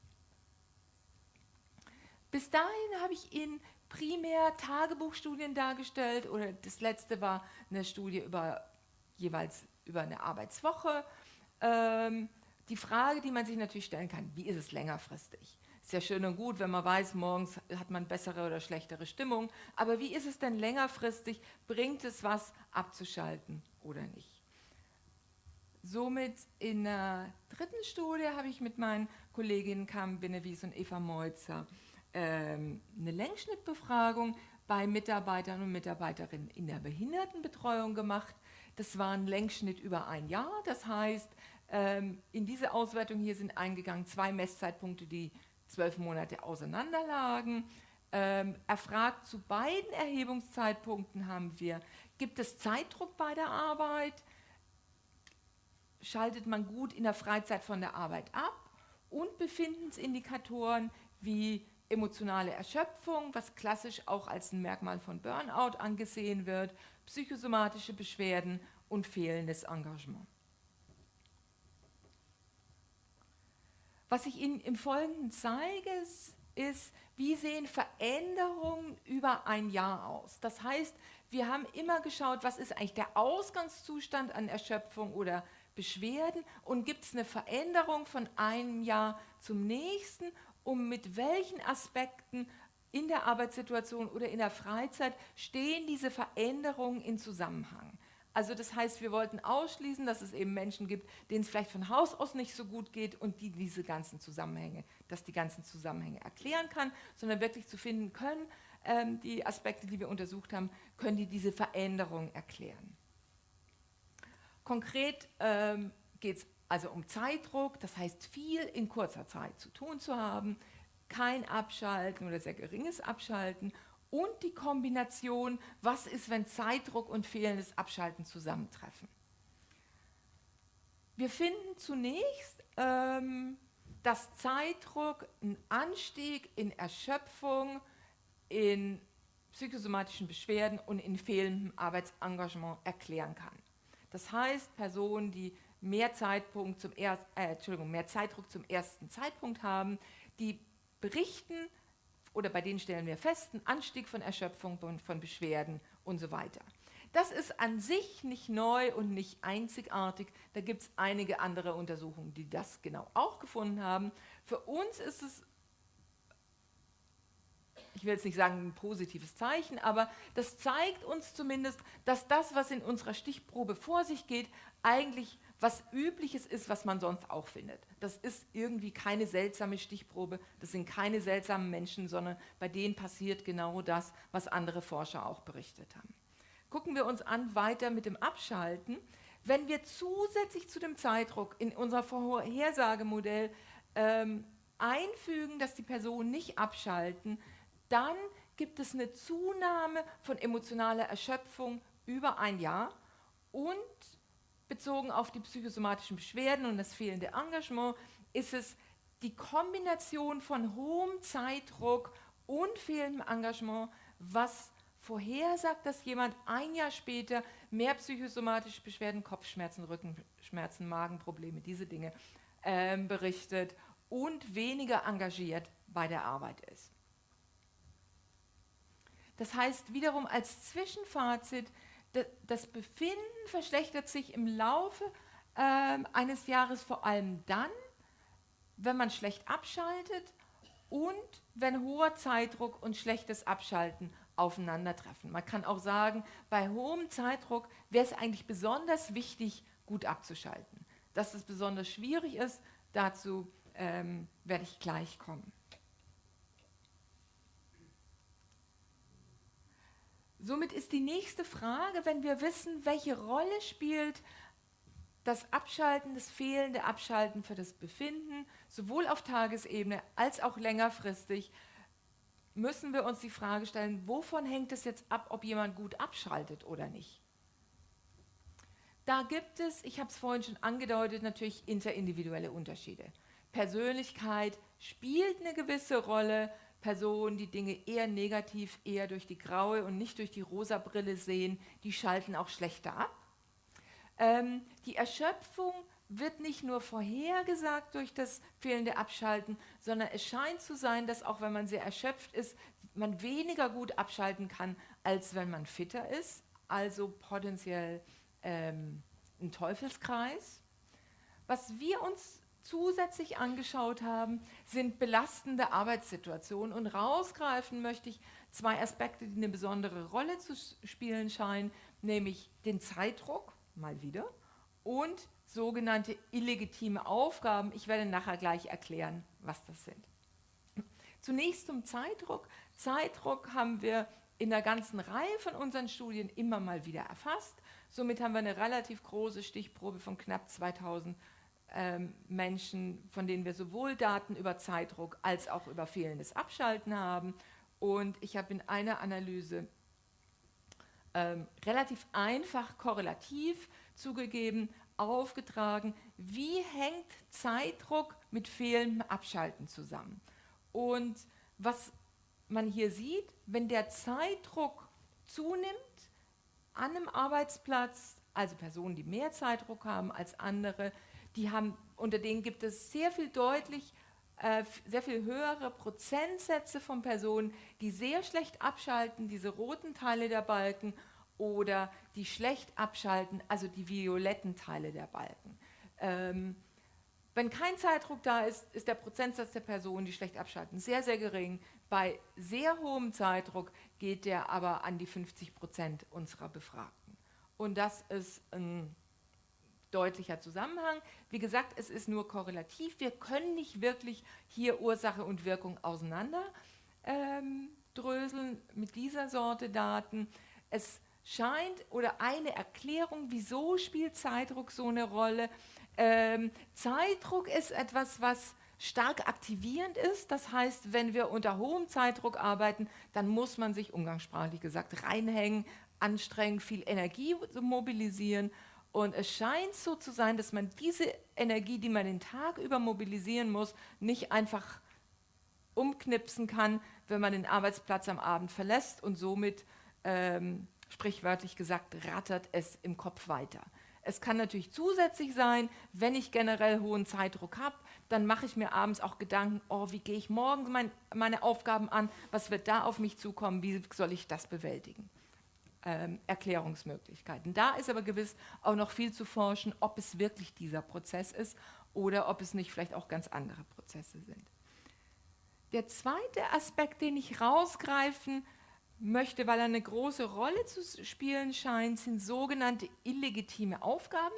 Bis dahin habe ich Ihnen primär Tagebuchstudien dargestellt oder das letzte war eine Studie über jeweils über eine Arbeitswoche. Ähm, die Frage, die man sich natürlich stellen kann, wie ist es längerfristig? Ist ja schön und gut, wenn man weiß, morgens hat man bessere oder schlechtere Stimmung, aber wie ist es denn längerfristig? Bringt es was abzuschalten oder nicht? Somit in der dritten Studie habe ich mit meinen Kolleginnen Carmen Benewies und Eva Meutzer ähm, eine Längsschnittbefragung bei Mitarbeitern und Mitarbeiterinnen in der Behindertenbetreuung gemacht. Das war ein Längsschnitt über ein Jahr. Das heißt, ähm, in diese Auswertung hier sind eingegangen zwei Messzeitpunkte, die zwölf Monate auseinanderlagen. Ähm, erfragt zu beiden Erhebungszeitpunkten haben wir, gibt es Zeitdruck bei der Arbeit? Schaltet man gut in der Freizeit von der Arbeit ab? Und Befindensindikatoren wie emotionale Erschöpfung, was klassisch auch als ein Merkmal von Burnout angesehen wird, psychosomatische Beschwerden und fehlendes Engagement. Was ich Ihnen im Folgenden zeige, ist, wie sehen Veränderungen über ein Jahr aus? Das heißt, wir haben immer geschaut, was ist eigentlich der Ausgangszustand an Erschöpfung oder Beschwerden und gibt es eine Veränderung von einem Jahr zum nächsten, um mit welchen Aspekten in der Arbeitssituation oder in der Freizeit stehen diese Veränderungen in Zusammenhang. Also das heißt, wir wollten ausschließen, dass es eben Menschen gibt, denen es vielleicht von Haus aus nicht so gut geht und die diese ganzen Zusammenhänge, dass die ganzen Zusammenhänge erklären kann, sondern wirklich zu finden können, ähm, die Aspekte, die wir untersucht haben, können die diese Veränderung erklären. Konkret ähm, geht es also um Zeitdruck, das heißt viel in kurzer Zeit zu tun zu haben, kein Abschalten oder sehr geringes Abschalten und die Kombination, was ist, wenn Zeitdruck und fehlendes Abschalten zusammentreffen. Wir finden zunächst, ähm, dass Zeitdruck einen Anstieg in Erschöpfung, in psychosomatischen Beschwerden und in fehlendem Arbeitsengagement erklären kann. Das heißt, Personen, die mehr, Zeitpunkt zum er äh, Entschuldigung, mehr Zeitdruck zum ersten Zeitpunkt haben, die berichten oder bei denen stellen wir fest, einen Anstieg von Erschöpfung, von Beschwerden und so weiter. Das ist an sich nicht neu und nicht einzigartig. Da gibt es einige andere Untersuchungen, die das genau auch gefunden haben. Für uns ist es, ich will jetzt nicht sagen ein positives Zeichen, aber das zeigt uns zumindest, dass das, was in unserer Stichprobe vor sich geht, eigentlich was Übliches ist, was man sonst auch findet. Das ist irgendwie keine seltsame Stichprobe, das sind keine seltsamen Menschen, sondern bei denen passiert genau das, was andere Forscher auch berichtet haben. Gucken wir uns an weiter mit dem Abschalten. Wenn wir zusätzlich zu dem Zeitdruck in unser Vorhersagemodell ähm, einfügen, dass die Personen nicht abschalten, dann gibt es eine Zunahme von emotionaler Erschöpfung über ein Jahr und bezogen auf die psychosomatischen Beschwerden und das fehlende Engagement ist es die Kombination von hohem Zeitdruck und fehlendem Engagement, was vorhersagt, dass jemand ein Jahr später mehr psychosomatische Beschwerden, Kopfschmerzen, Rückenschmerzen, Magenprobleme, diese Dinge äh, berichtet und weniger engagiert bei der Arbeit ist. Das heißt wiederum als Zwischenfazit, das Befinden verschlechtert sich im Laufe äh, eines Jahres vor allem dann, wenn man schlecht abschaltet und wenn hoher Zeitdruck und schlechtes Abschalten aufeinandertreffen. Man kann auch sagen, bei hohem Zeitdruck wäre es eigentlich besonders wichtig, gut abzuschalten. Dass es besonders schwierig ist, dazu ähm, werde ich gleich kommen. Somit ist die nächste Frage, wenn wir wissen, welche Rolle spielt das Abschalten, das fehlende Abschalten für das Befinden, sowohl auf Tagesebene als auch längerfristig, müssen wir uns die Frage stellen, wovon hängt es jetzt ab, ob jemand gut abschaltet oder nicht? Da gibt es, ich habe es vorhin schon angedeutet, natürlich interindividuelle Unterschiede. Persönlichkeit spielt eine gewisse Rolle, Personen, die Dinge eher negativ, eher durch die graue und nicht durch die rosa Brille sehen, die schalten auch schlechter ab. Ähm, die Erschöpfung wird nicht nur vorhergesagt durch das fehlende Abschalten, sondern es scheint zu sein, dass auch wenn man sehr erschöpft ist, man weniger gut abschalten kann, als wenn man fitter ist. Also potenziell ähm, ein Teufelskreis. Was wir uns zusätzlich angeschaut haben, sind belastende Arbeitssituationen. Und rausgreifen möchte ich zwei Aspekte, die eine besondere Rolle zu spielen scheinen, nämlich den Zeitdruck, mal wieder, und sogenannte illegitime Aufgaben. Ich werde nachher gleich erklären, was das sind. Zunächst zum Zeitdruck. Zeitdruck haben wir in der ganzen Reihe von unseren Studien immer mal wieder erfasst. Somit haben wir eine relativ große Stichprobe von knapp 2000 ähm, Menschen, von denen wir sowohl Daten über Zeitdruck als auch über fehlendes Abschalten haben. Und ich habe in einer Analyse ähm, relativ einfach korrelativ zugegeben, aufgetragen, wie hängt Zeitdruck mit fehlendem Abschalten zusammen. Und was man hier sieht, wenn der Zeitdruck zunimmt an einem Arbeitsplatz, also Personen, die mehr Zeitdruck haben als andere, die haben, unter denen gibt es sehr viel deutlich äh, sehr viel höhere Prozentsätze von Personen, die sehr schlecht abschalten, diese roten Teile der Balken, oder die schlecht abschalten, also die violetten Teile der Balken. Ähm, wenn kein Zeitdruck da ist, ist der Prozentsatz der Personen, die schlecht abschalten, sehr, sehr gering. Bei sehr hohem Zeitdruck geht der aber an die 50 Prozent unserer Befragten. Und das ist ein deutlicher Zusammenhang. Wie gesagt, es ist nur korrelativ. Wir können nicht wirklich hier Ursache und Wirkung auseinander ähm, dröseln mit dieser Sorte Daten. Es scheint oder eine Erklärung, wieso spielt Zeitdruck so eine Rolle. Ähm, Zeitdruck ist etwas, was stark aktivierend ist. Das heißt, wenn wir unter hohem Zeitdruck arbeiten, dann muss man sich umgangssprachlich gesagt reinhängen, anstrengen, viel Energie mobilisieren. Und es scheint so zu sein, dass man diese Energie, die man den Tag über mobilisieren muss, nicht einfach umknipsen kann, wenn man den Arbeitsplatz am Abend verlässt und somit ähm, sprichwörtlich gesagt, rattert es im Kopf weiter. Es kann natürlich zusätzlich sein, wenn ich generell hohen Zeitdruck habe, dann mache ich mir abends auch Gedanken, oh, wie gehe ich morgen mein, meine Aufgaben an, was wird da auf mich zukommen, wie soll ich das bewältigen. Ähm, Erklärungsmöglichkeiten. Da ist aber gewiss auch noch viel zu forschen, ob es wirklich dieser Prozess ist oder ob es nicht vielleicht auch ganz andere Prozesse sind. Der zweite Aspekt, den ich rausgreifen möchte, weil er eine große Rolle zu spielen scheint, sind sogenannte illegitime Aufgaben.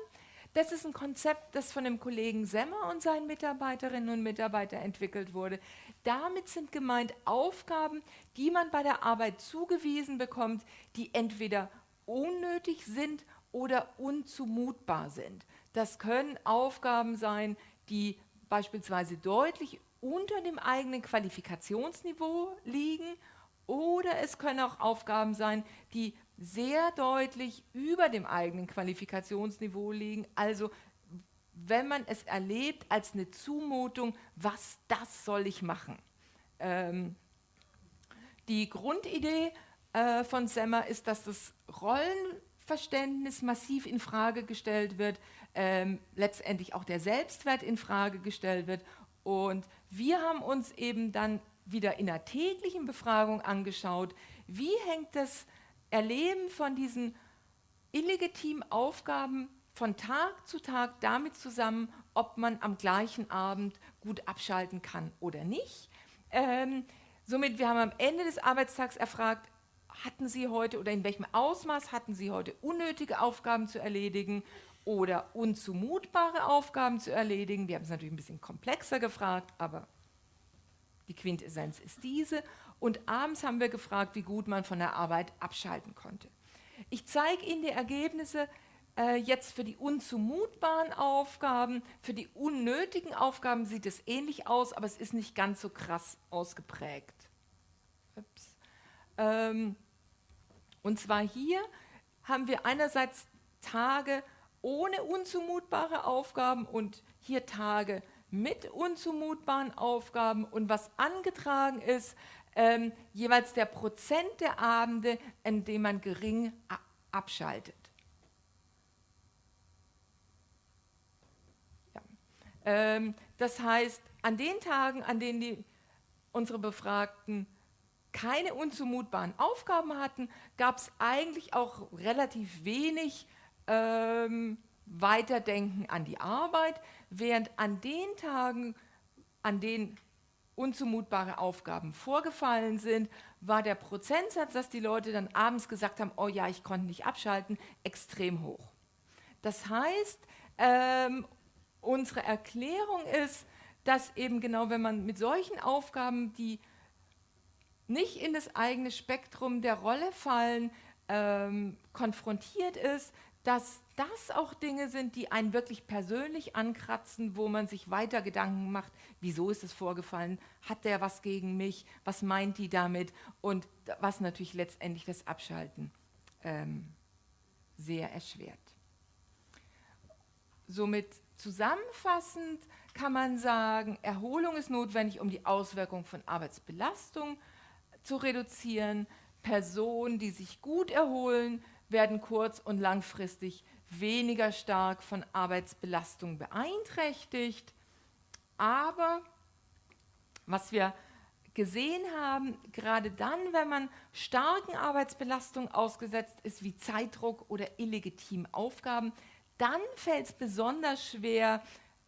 Das ist ein Konzept, das von dem Kollegen Semmer und seinen Mitarbeiterinnen und Mitarbeitern entwickelt wurde. Damit sind gemeint Aufgaben, die man bei der Arbeit zugewiesen bekommt, die entweder unnötig sind oder unzumutbar sind. Das können Aufgaben sein, die beispielsweise deutlich unter dem eigenen Qualifikationsniveau liegen oder es können auch Aufgaben sein, die sehr deutlich über dem eigenen Qualifikationsniveau liegen. Also wenn man es erlebt als eine Zumutung, was das soll ich machen? Ähm, die Grundidee äh, von Semmer ist, dass das Rollenverständnis massiv in Frage gestellt wird, ähm, letztendlich auch der Selbstwert in Frage gestellt wird. Und wir haben uns eben dann wieder in der täglichen Befragung angeschaut, wie hängt das Erleben von diesen illegitimen Aufgaben von Tag zu Tag damit zusammen, ob man am gleichen Abend gut abschalten kann oder nicht. Ähm, somit, wir haben am Ende des Arbeitstags erfragt, hatten Sie heute oder in welchem Ausmaß hatten Sie heute unnötige Aufgaben zu erledigen oder unzumutbare Aufgaben zu erledigen? Wir haben es natürlich ein bisschen komplexer gefragt, aber die Quintessenz ist diese. Und abends haben wir gefragt, wie gut man von der Arbeit abschalten konnte. Ich zeige Ihnen die Ergebnisse äh, jetzt für die unzumutbaren Aufgaben. Für die unnötigen Aufgaben sieht es ähnlich aus, aber es ist nicht ganz so krass ausgeprägt. Ähm, und zwar hier haben wir einerseits Tage ohne unzumutbare Aufgaben und hier Tage mit unzumutbaren Aufgaben und was angetragen ist, ähm, jeweils der Prozent der Abende, in dem man gering abschaltet. Ja. Ähm, das heißt, an den Tagen, an denen die, unsere Befragten keine unzumutbaren Aufgaben hatten, gab es eigentlich auch relativ wenig ähm, Weiterdenken an die Arbeit, während an den Tagen, an denen unzumutbare Aufgaben vorgefallen sind, war der Prozentsatz, dass die Leute dann abends gesagt haben, oh ja, ich konnte nicht abschalten, extrem hoch. Das heißt, ähm, unsere Erklärung ist, dass eben genau, wenn man mit solchen Aufgaben, die nicht in das eigene Spektrum der Rolle fallen, ähm, konfrontiert ist, dass das auch Dinge sind, die einen wirklich persönlich ankratzen, wo man sich weiter Gedanken macht, wieso ist es vorgefallen, hat der was gegen mich, was meint die damit? Und was natürlich letztendlich das Abschalten ähm, sehr erschwert. Somit zusammenfassend kann man sagen, Erholung ist notwendig, um die Auswirkungen von Arbeitsbelastung zu reduzieren. Personen, die sich gut erholen, werden kurz- und langfristig weniger stark von Arbeitsbelastung beeinträchtigt. Aber Was wir gesehen haben, gerade dann, wenn man starken Arbeitsbelastungen ausgesetzt ist, wie Zeitdruck oder illegitimen Aufgaben, dann fällt es besonders schwer,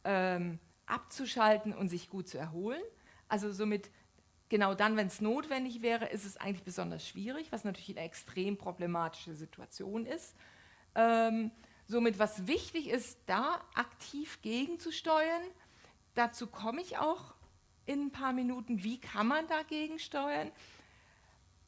ähm, abzuschalten und sich gut zu erholen. Also somit genau dann, wenn es notwendig wäre, ist es eigentlich besonders schwierig, was natürlich eine extrem problematische Situation ist. Ähm, somit, was wichtig ist, da aktiv gegenzusteuern. Dazu komme ich auch in ein paar Minuten, wie kann man dagegen steuern.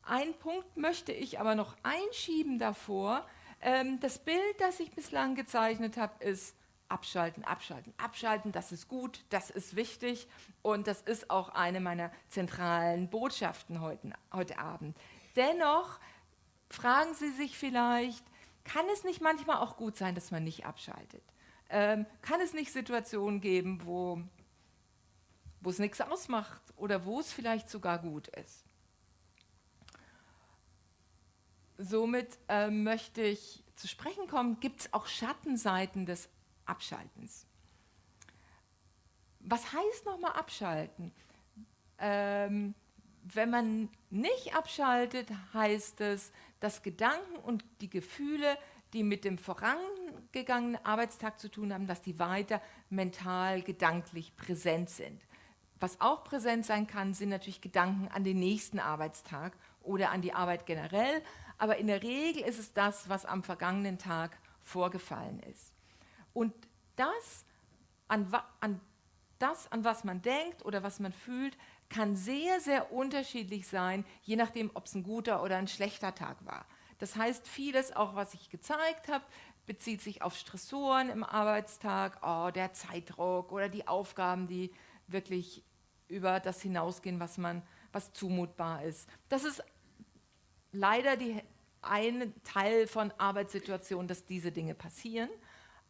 Ein Punkt möchte ich aber noch einschieben davor. Ähm, das Bild, das ich bislang gezeichnet habe, ist abschalten, abschalten, abschalten, das ist gut, das ist wichtig und das ist auch eine meiner zentralen Botschaften heute, heute Abend. Dennoch fragen Sie sich vielleicht, kann es nicht manchmal auch gut sein, dass man nicht abschaltet? Ähm, kann es nicht Situationen geben, wo, wo es nichts ausmacht oder wo es vielleicht sogar gut ist? Somit äh, möchte ich zu sprechen kommen, gibt es auch Schattenseiten des Abschaltens. Was heißt nochmal abschalten? Ähm, wenn man nicht abschaltet, heißt es, dass Gedanken und die Gefühle, die mit dem vorangegangenen Arbeitstag zu tun haben, dass die weiter mental, gedanklich präsent sind. Was auch präsent sein kann, sind natürlich Gedanken an den nächsten Arbeitstag oder an die Arbeit generell, aber in der Regel ist es das, was am vergangenen Tag vorgefallen ist. Und das an, an, das, an was man denkt oder was man fühlt, kann sehr, sehr unterschiedlich sein, je nachdem, ob es ein guter oder ein schlechter Tag war. Das heißt, vieles, auch was ich gezeigt habe, bezieht sich auf Stressoren im Arbeitstag, oh, der Zeitdruck oder die Aufgaben, die wirklich über das hinausgehen, was man, was zumutbar ist. Das ist leider die, ein Teil von Arbeitssituationen, dass diese Dinge passieren.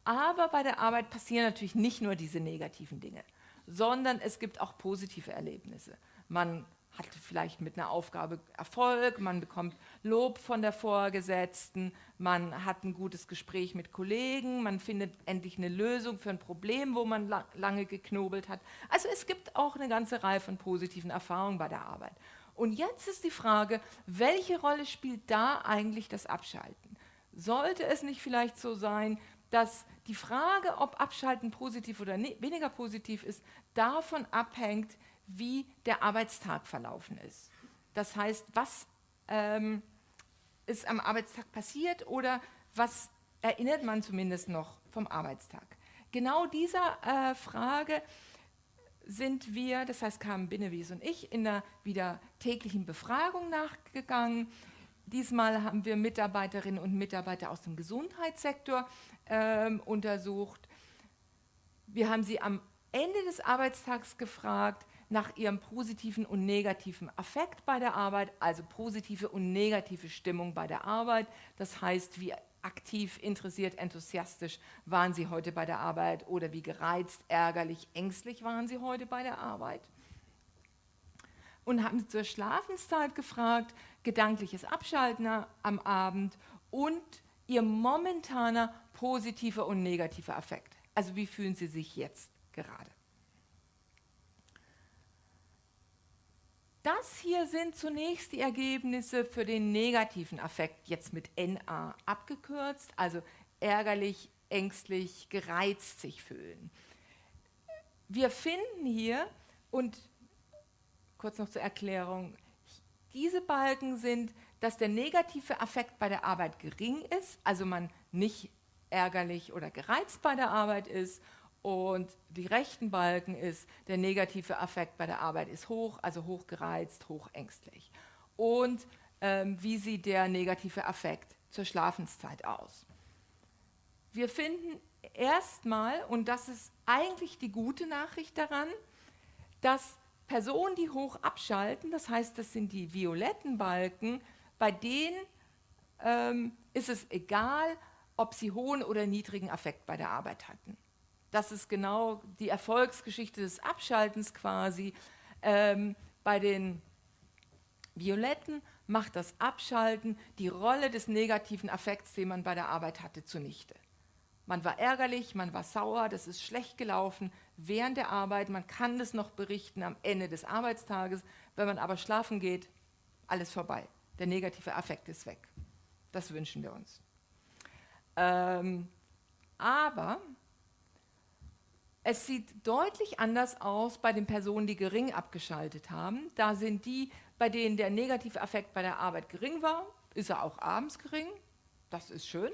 Aber bei der Arbeit passieren natürlich nicht nur diese negativen Dinge, sondern es gibt auch positive Erlebnisse. Man hat vielleicht mit einer Aufgabe Erfolg, man bekommt Lob von der Vorgesetzten, man hat ein gutes Gespräch mit Kollegen, man findet endlich eine Lösung für ein Problem, wo man lange geknobelt hat. Also es gibt auch eine ganze Reihe von positiven Erfahrungen bei der Arbeit. Und jetzt ist die Frage, welche Rolle spielt da eigentlich das Abschalten? Sollte es nicht vielleicht so sein, dass die Frage, ob Abschalten positiv oder weniger positiv ist, davon abhängt, wie der Arbeitstag verlaufen ist. Das heißt, was ähm, ist am Arbeitstag passiert oder was erinnert man zumindest noch vom Arbeitstag. Genau dieser äh, Frage sind wir, das heißt kamen Binnewies und ich, in der wieder täglichen Befragung nachgegangen. Diesmal haben wir Mitarbeiterinnen und Mitarbeiter aus dem Gesundheitssektor ähm, untersucht. Wir haben sie am Ende des Arbeitstags gefragt nach ihrem positiven und negativen Affekt bei der Arbeit, also positive und negative Stimmung bei der Arbeit. Das heißt, wie aktiv, interessiert, enthusiastisch waren sie heute bei der Arbeit oder wie gereizt, ärgerlich, ängstlich waren sie heute bei der Arbeit. Und haben sie zur Schlafenszeit gefragt, gedankliches Abschalten am Abend und ihr momentaner positiver und negativer Affekt. Also wie fühlen Sie sich jetzt gerade? Das hier sind zunächst die Ergebnisse für den negativen Affekt, jetzt mit NA abgekürzt, also ärgerlich, ängstlich, gereizt sich fühlen. Wir finden hier, und kurz noch zur Erklärung, diese Balken sind, dass der negative Affekt bei der Arbeit gering ist, also man nicht ärgerlich oder gereizt bei der Arbeit ist und die rechten Balken ist, der negative Affekt bei der Arbeit ist hoch, also hochgereizt, hochängstlich. Und ähm, wie sieht der negative Affekt zur Schlafenszeit aus? Wir finden erstmal, und das ist eigentlich die gute Nachricht daran, dass Personen, die hoch abschalten, das heißt, das sind die violetten Balken, bei denen ähm, ist es egal, ob sie hohen oder niedrigen Affekt bei der Arbeit hatten. Das ist genau die Erfolgsgeschichte des Abschaltens quasi. Ähm, bei den Violetten macht das Abschalten die Rolle des negativen Affekts, den man bei der Arbeit hatte, zunichte. Man war ärgerlich, man war sauer, das ist schlecht gelaufen während der Arbeit, man kann das noch berichten am Ende des Arbeitstages. Wenn man aber schlafen geht, alles vorbei. Der negative Affekt ist weg. Das wünschen wir uns. Ähm, aber es sieht deutlich anders aus bei den Personen, die gering abgeschaltet haben. Da sind die, bei denen der negative Affekt bei der Arbeit gering war, ist er auch abends gering, das ist schön.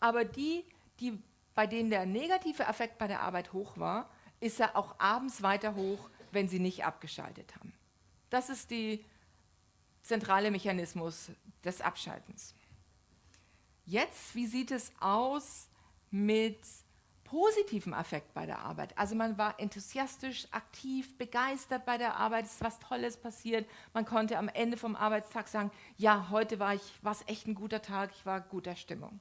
Aber die, die, bei denen der negative Effekt bei der Arbeit hoch war, ist er auch abends weiter hoch, wenn sie nicht abgeschaltet haben. Das ist der zentrale Mechanismus des Abschaltens. Jetzt, wie sieht es aus mit positivem Affekt bei der Arbeit? Also man war enthusiastisch, aktiv, begeistert bei der Arbeit, es ist was Tolles passiert. Man konnte am Ende vom Arbeitstag sagen, ja, heute war es echt ein guter Tag, ich war guter Stimmung.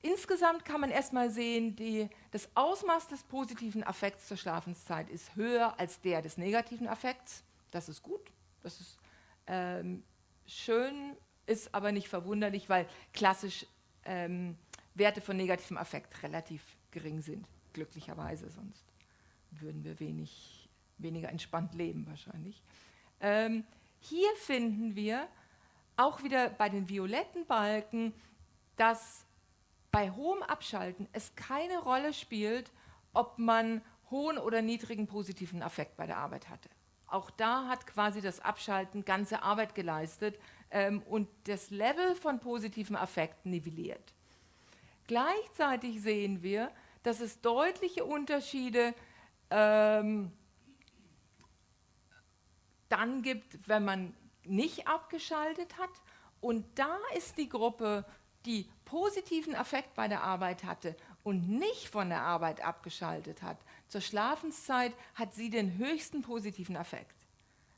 Insgesamt kann man erstmal sehen, die, das Ausmaß des positiven Affekts zur Schlafenszeit ist höher als der des negativen Affekts. Das ist gut, das ist ähm, schön, ist aber nicht verwunderlich, weil klassisch ähm, Werte von negativem Affekt relativ gering sind, glücklicherweise, sonst würden wir wenig, weniger entspannt leben wahrscheinlich. Ähm, hier finden wir auch wieder bei den violetten Balken, dass bei hohem Abschalten es keine Rolle spielt, ob man hohen oder niedrigen positiven Affekt bei der Arbeit hatte. Auch da hat quasi das Abschalten ganze Arbeit geleistet ähm, und das Level von positiven Affekt nivelliert. Gleichzeitig sehen wir, dass es deutliche Unterschiede ähm, dann gibt, wenn man nicht abgeschaltet hat. Und da ist die Gruppe die positiven Affekt bei der Arbeit hatte und nicht von der Arbeit abgeschaltet hat, zur Schlafenszeit hat sie den höchsten positiven Affekt.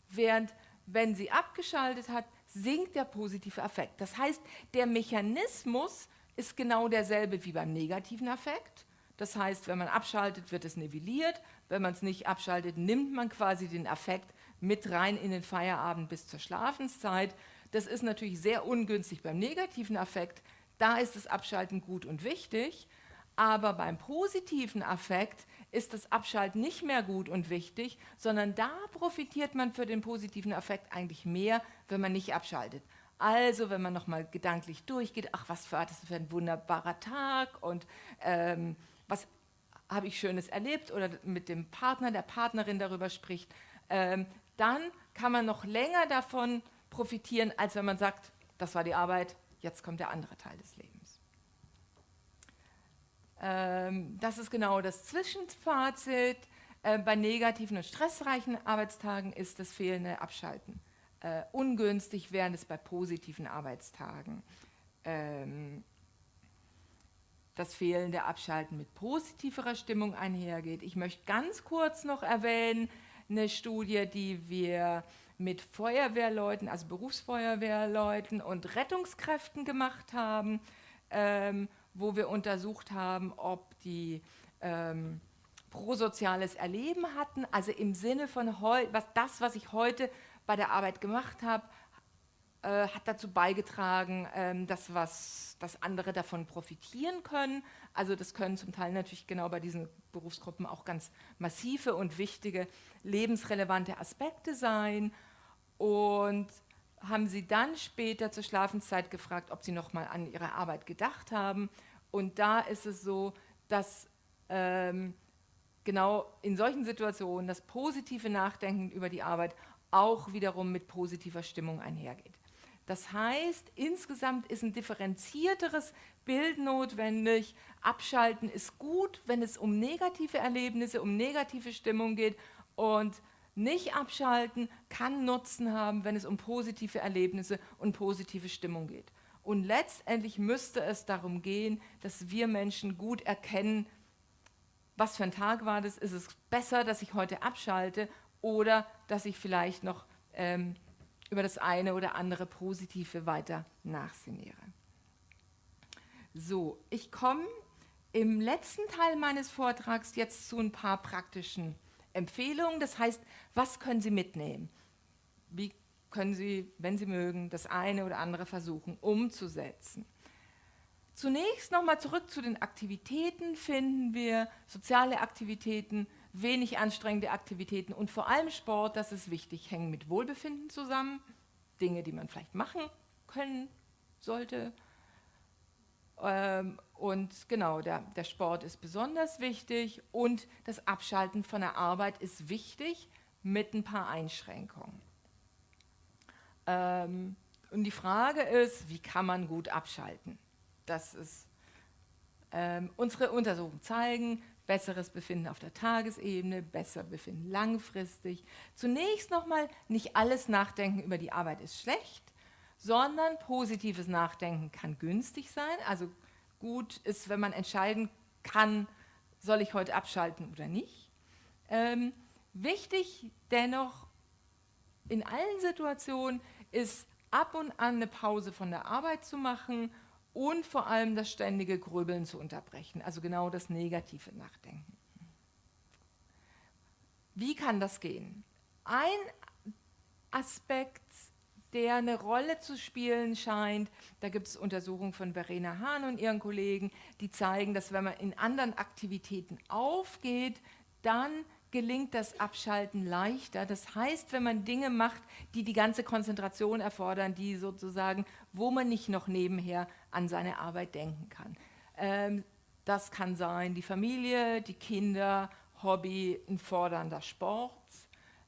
Während, wenn sie abgeschaltet hat, sinkt der positive Affekt. Das heißt, der Mechanismus ist genau derselbe wie beim negativen Affekt. Das heißt, wenn man abschaltet, wird es nivelliert. Wenn man es nicht abschaltet, nimmt man quasi den Affekt mit rein in den Feierabend bis zur Schlafenszeit. Das ist natürlich sehr ungünstig beim negativen Affekt. Da ist das Abschalten gut und wichtig. Aber beim positiven Affekt ist das Abschalten nicht mehr gut und wichtig, sondern da profitiert man für den positiven Affekt eigentlich mehr, wenn man nicht abschaltet. Also, wenn man nochmal gedanklich durchgeht, ach, was für, das für ein wunderbarer Tag und ähm, was habe ich Schönes erlebt oder mit dem Partner, der Partnerin darüber spricht, ähm, dann kann man noch länger davon profitieren, als wenn man sagt, das war die Arbeit, jetzt kommt der andere Teil des Lebens. Ähm, das ist genau das Zwischenfazit. Äh, bei negativen und stressreichen Arbeitstagen ist das fehlende Abschalten äh, ungünstig, während es bei positiven Arbeitstagen ähm, das fehlende Abschalten mit positiverer Stimmung einhergeht. Ich möchte ganz kurz noch erwähnen, eine Studie, die wir mit Feuerwehrleuten, also Berufsfeuerwehrleuten und Rettungskräften gemacht haben, ähm, wo wir untersucht haben, ob die ähm, prosoziales Erleben hatten, also im Sinne von was, das, was ich heute bei der Arbeit gemacht habe, äh, hat dazu beigetragen, ähm, dass, was, dass andere davon profitieren können. Also das können zum Teil natürlich genau bei diesen Berufsgruppen auch ganz massive und wichtige lebensrelevante Aspekte sein. Und haben sie dann später zur Schlafenszeit gefragt, ob sie nochmal an ihre Arbeit gedacht haben. Und da ist es so, dass ähm, genau in solchen Situationen das positive Nachdenken über die Arbeit auch wiederum mit positiver Stimmung einhergeht. Das heißt, insgesamt ist ein differenzierteres Bild notwendig. Abschalten ist gut, wenn es um negative Erlebnisse, um negative Stimmung geht und nicht abschalten kann Nutzen haben, wenn es um positive Erlebnisse und positive Stimmung geht. Und letztendlich müsste es darum gehen, dass wir Menschen gut erkennen, was für ein Tag war das, ist es besser, dass ich heute abschalte oder dass ich vielleicht noch ähm, über das eine oder andere Positive weiter nachsinniere. So, ich komme im letzten Teil meines Vortrags jetzt zu ein paar praktischen Empfehlungen. Das heißt, was können Sie mitnehmen? Wie können Sie, wenn Sie mögen, das eine oder andere versuchen umzusetzen? Zunächst nochmal zurück zu den Aktivitäten finden wir soziale Aktivitäten, wenig anstrengende Aktivitäten und vor allem Sport, das ist wichtig, hängen mit Wohlbefinden zusammen. Dinge, die man vielleicht machen können sollte. Ähm, und genau, der, der Sport ist besonders wichtig und das Abschalten von der Arbeit ist wichtig mit ein paar Einschränkungen. Ähm, und die Frage ist, wie kann man gut abschalten? Das ist, ähm, unsere Untersuchungen zeigen, besseres Befinden auf der Tagesebene, besser Befinden langfristig. Zunächst nochmal, nicht alles Nachdenken über die Arbeit ist schlecht, sondern positives Nachdenken kann günstig sein. Also gut ist, wenn man entscheiden kann, soll ich heute abschalten oder nicht. Ähm, wichtig dennoch in allen Situationen ist ab und an eine Pause von der Arbeit zu machen und vor allem das ständige Grübeln zu unterbrechen, also genau das negative Nachdenken. Wie kann das gehen? Ein Aspekt, der eine Rolle zu spielen scheint, da gibt es Untersuchungen von Verena Hahn und ihren Kollegen, die zeigen, dass wenn man in anderen Aktivitäten aufgeht, dann gelingt das Abschalten leichter. Das heißt, wenn man Dinge macht, die die ganze Konzentration erfordern, die sozusagen, wo man nicht noch nebenher an seine Arbeit denken kann. Ähm, das kann sein die Familie, die Kinder, Hobby, ein fordernder Sport.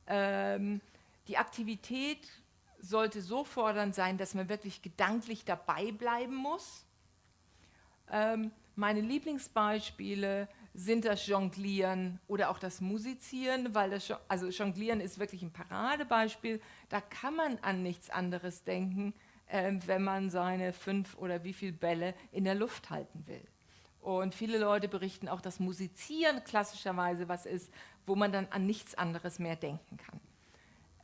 Ähm, die Aktivität sollte so fordernd sein, dass man wirklich gedanklich dabei bleiben muss. Ähm, meine Lieblingsbeispiele sind das Jonglieren oder auch das Musizieren, weil das, also Jonglieren ist wirklich ein Paradebeispiel. Da kann man an nichts anderes denken, äh, wenn man seine fünf oder wie viele Bälle in der Luft halten will. Und viele Leute berichten auch, dass Musizieren klassischerweise was ist, wo man dann an nichts anderes mehr denken kann.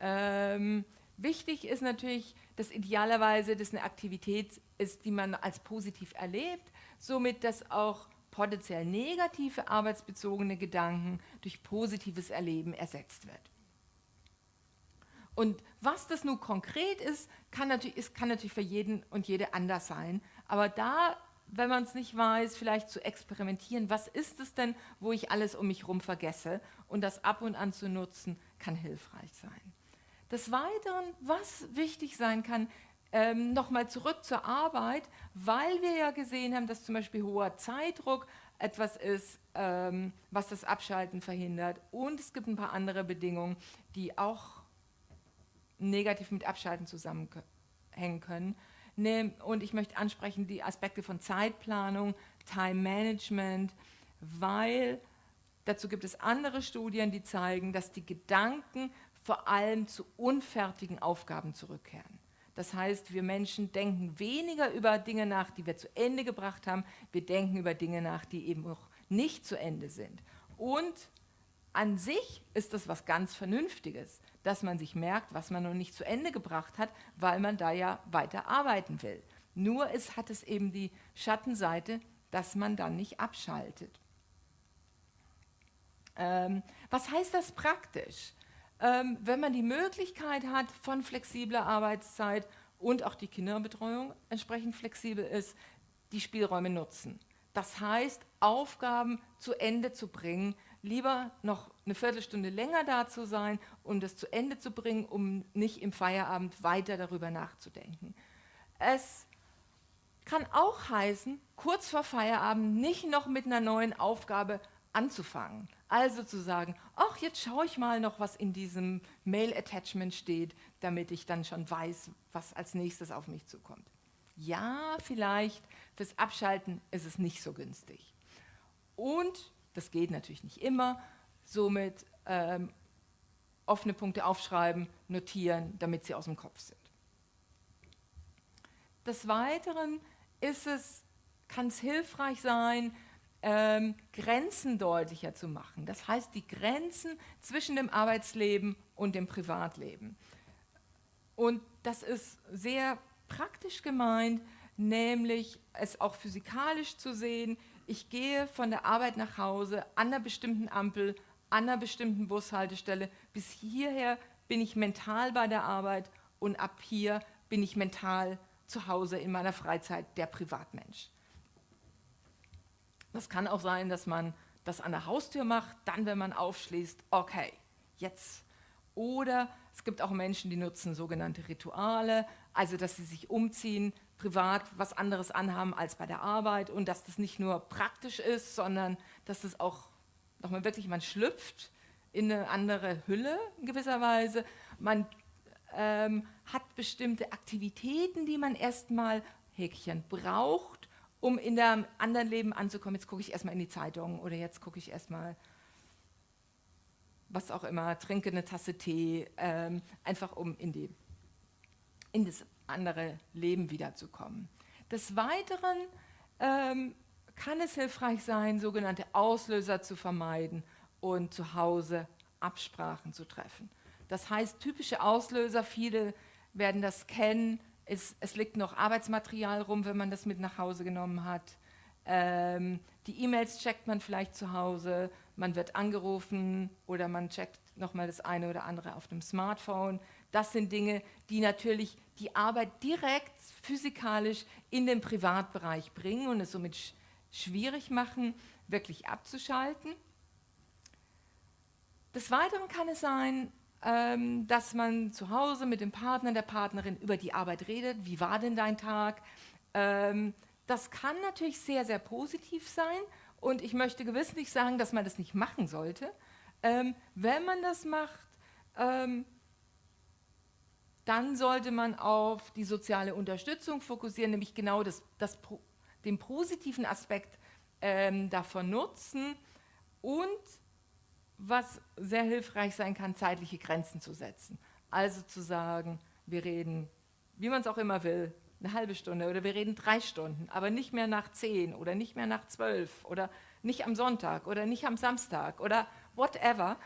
Ähm, wichtig ist natürlich, dass idealerweise das eine Aktivität ist, die man als positiv erlebt, somit dass auch potenziell negative arbeitsbezogene Gedanken durch positives Erleben ersetzt wird. Und was das nun konkret ist, kann natürlich, ist, kann natürlich für jeden und jede anders sein. Aber da, wenn man es nicht weiß, vielleicht zu experimentieren, was ist es denn, wo ich alles um mich herum vergesse und das ab und an zu nutzen, kann hilfreich sein. Des Weiteren, was wichtig sein kann, ähm, Nochmal zurück zur Arbeit, weil wir ja gesehen haben, dass zum Beispiel hoher Zeitdruck etwas ist, ähm, was das Abschalten verhindert. Und es gibt ein paar andere Bedingungen, die auch negativ mit Abschalten zusammenhängen können. Und ich möchte ansprechen die Aspekte von Zeitplanung, Time Management, weil dazu gibt es andere Studien, die zeigen, dass die Gedanken vor allem zu unfertigen Aufgaben zurückkehren. Das heißt, wir Menschen denken weniger über Dinge nach, die wir zu Ende gebracht haben. Wir denken über Dinge nach, die eben noch nicht zu Ende sind. Und an sich ist das was ganz Vernünftiges, dass man sich merkt, was man noch nicht zu Ende gebracht hat, weil man da ja weiter arbeiten will. Nur es hat es eben die Schattenseite, dass man dann nicht abschaltet. Ähm, was heißt das praktisch? ähm, wenn man die Möglichkeit hat von flexibler Arbeitszeit und auch die Kinderbetreuung entsprechend flexibel ist, die Spielräume nutzen. Das heißt, Aufgaben zu Ende zu bringen, lieber noch eine Viertelstunde länger da zu sein, um das zu Ende zu bringen, um nicht im Feierabend weiter darüber nachzudenken. Es kann auch heißen, kurz vor Feierabend nicht noch mit einer neuen Aufgabe anzufangen. Also zu sagen, ach, jetzt schaue ich mal noch, was in diesem Mail-Attachment steht, damit ich dann schon weiß, was als nächstes auf mich zukommt. Ja, vielleicht fürs Abschalten ist es nicht so günstig. Und, das geht natürlich nicht immer, somit ähm, offene Punkte aufschreiben, notieren, damit sie aus dem Kopf sind. Des Weiteren ist es, kann es hilfreich sein, ähm, Grenzen deutlicher zu machen. Das heißt, die Grenzen zwischen dem Arbeitsleben und dem Privatleben. Und das ist sehr praktisch gemeint, nämlich es auch physikalisch zu sehen. Ich gehe von der Arbeit nach Hause an einer bestimmten Ampel, an einer bestimmten Bushaltestelle. Bis hierher bin ich mental bei der Arbeit und ab hier bin ich mental zu Hause in meiner Freizeit der Privatmensch. Das kann auch sein, dass man das an der Haustür macht, dann, wenn man aufschließt, okay, jetzt. Oder es gibt auch Menschen, die nutzen sogenannte Rituale, also dass sie sich umziehen, privat was anderes anhaben als bei der Arbeit und dass das nicht nur praktisch ist, sondern dass das auch nochmal wirklich, man schlüpft in eine andere Hülle in gewisser Weise. Man ähm, hat bestimmte Aktivitäten, die man erstmal Häkchen braucht, um in dem anderen Leben anzukommen. Jetzt gucke ich erstmal in die Zeitung oder jetzt gucke ich erstmal, was auch immer, trinke eine Tasse Tee, ähm, einfach um in, die, in das andere Leben wiederzukommen. Des Weiteren ähm, kann es hilfreich sein, sogenannte Auslöser zu vermeiden und zu Hause Absprachen zu treffen. Das heißt, typische Auslöser, viele werden das kennen, es, es liegt noch Arbeitsmaterial rum, wenn man das mit nach Hause genommen hat. Ähm, die E-Mails checkt man vielleicht zu Hause, man wird angerufen oder man checkt nochmal das eine oder andere auf dem Smartphone. Das sind Dinge, die natürlich die Arbeit direkt physikalisch in den Privatbereich bringen und es somit schwierig machen, wirklich abzuschalten. Des Weiteren kann es sein, ähm, dass man zu Hause mit dem Partner, der Partnerin über die Arbeit redet. Wie war denn dein Tag? Ähm, das kann natürlich sehr, sehr positiv sein und ich möchte gewiss nicht sagen, dass man das nicht machen sollte. Ähm, wenn man das macht, ähm, dann sollte man auf die soziale Unterstützung fokussieren, nämlich genau das, das, den positiven Aspekt ähm, davon nutzen und was sehr hilfreich sein kann, zeitliche Grenzen zu setzen. Also zu sagen, wir reden, wie man es auch immer will, eine halbe Stunde oder wir reden drei Stunden, aber nicht mehr nach zehn oder nicht mehr nach zwölf oder nicht am Sonntag oder nicht am Samstag oder whatever,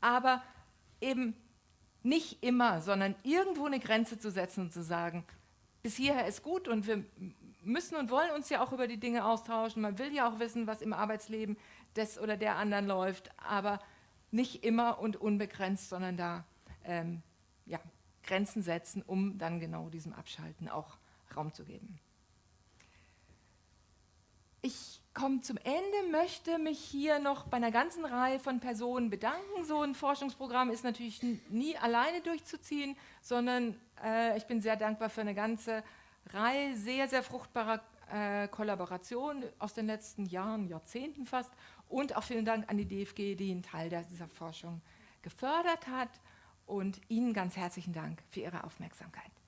aber eben nicht immer, sondern irgendwo eine Grenze zu setzen und zu sagen, bis hierher ist gut und wir müssen und wollen uns ja auch über die Dinge austauschen. Man will ja auch wissen, was im Arbeitsleben des oder der anderen läuft, aber nicht immer und unbegrenzt, sondern da ähm, ja, Grenzen setzen, um dann genau diesem Abschalten auch Raum zu geben. Ich komme zum Ende, möchte mich hier noch bei einer ganzen Reihe von Personen bedanken. So ein Forschungsprogramm ist natürlich nie alleine durchzuziehen, sondern äh, ich bin sehr dankbar für eine ganze Reihe sehr, sehr fruchtbarer äh, Kollaboration aus den letzten Jahren, Jahrzehnten fast. Und auch vielen Dank an die DFG, die einen Teil dieser Forschung gefördert hat. Und Ihnen ganz herzlichen Dank für Ihre Aufmerksamkeit.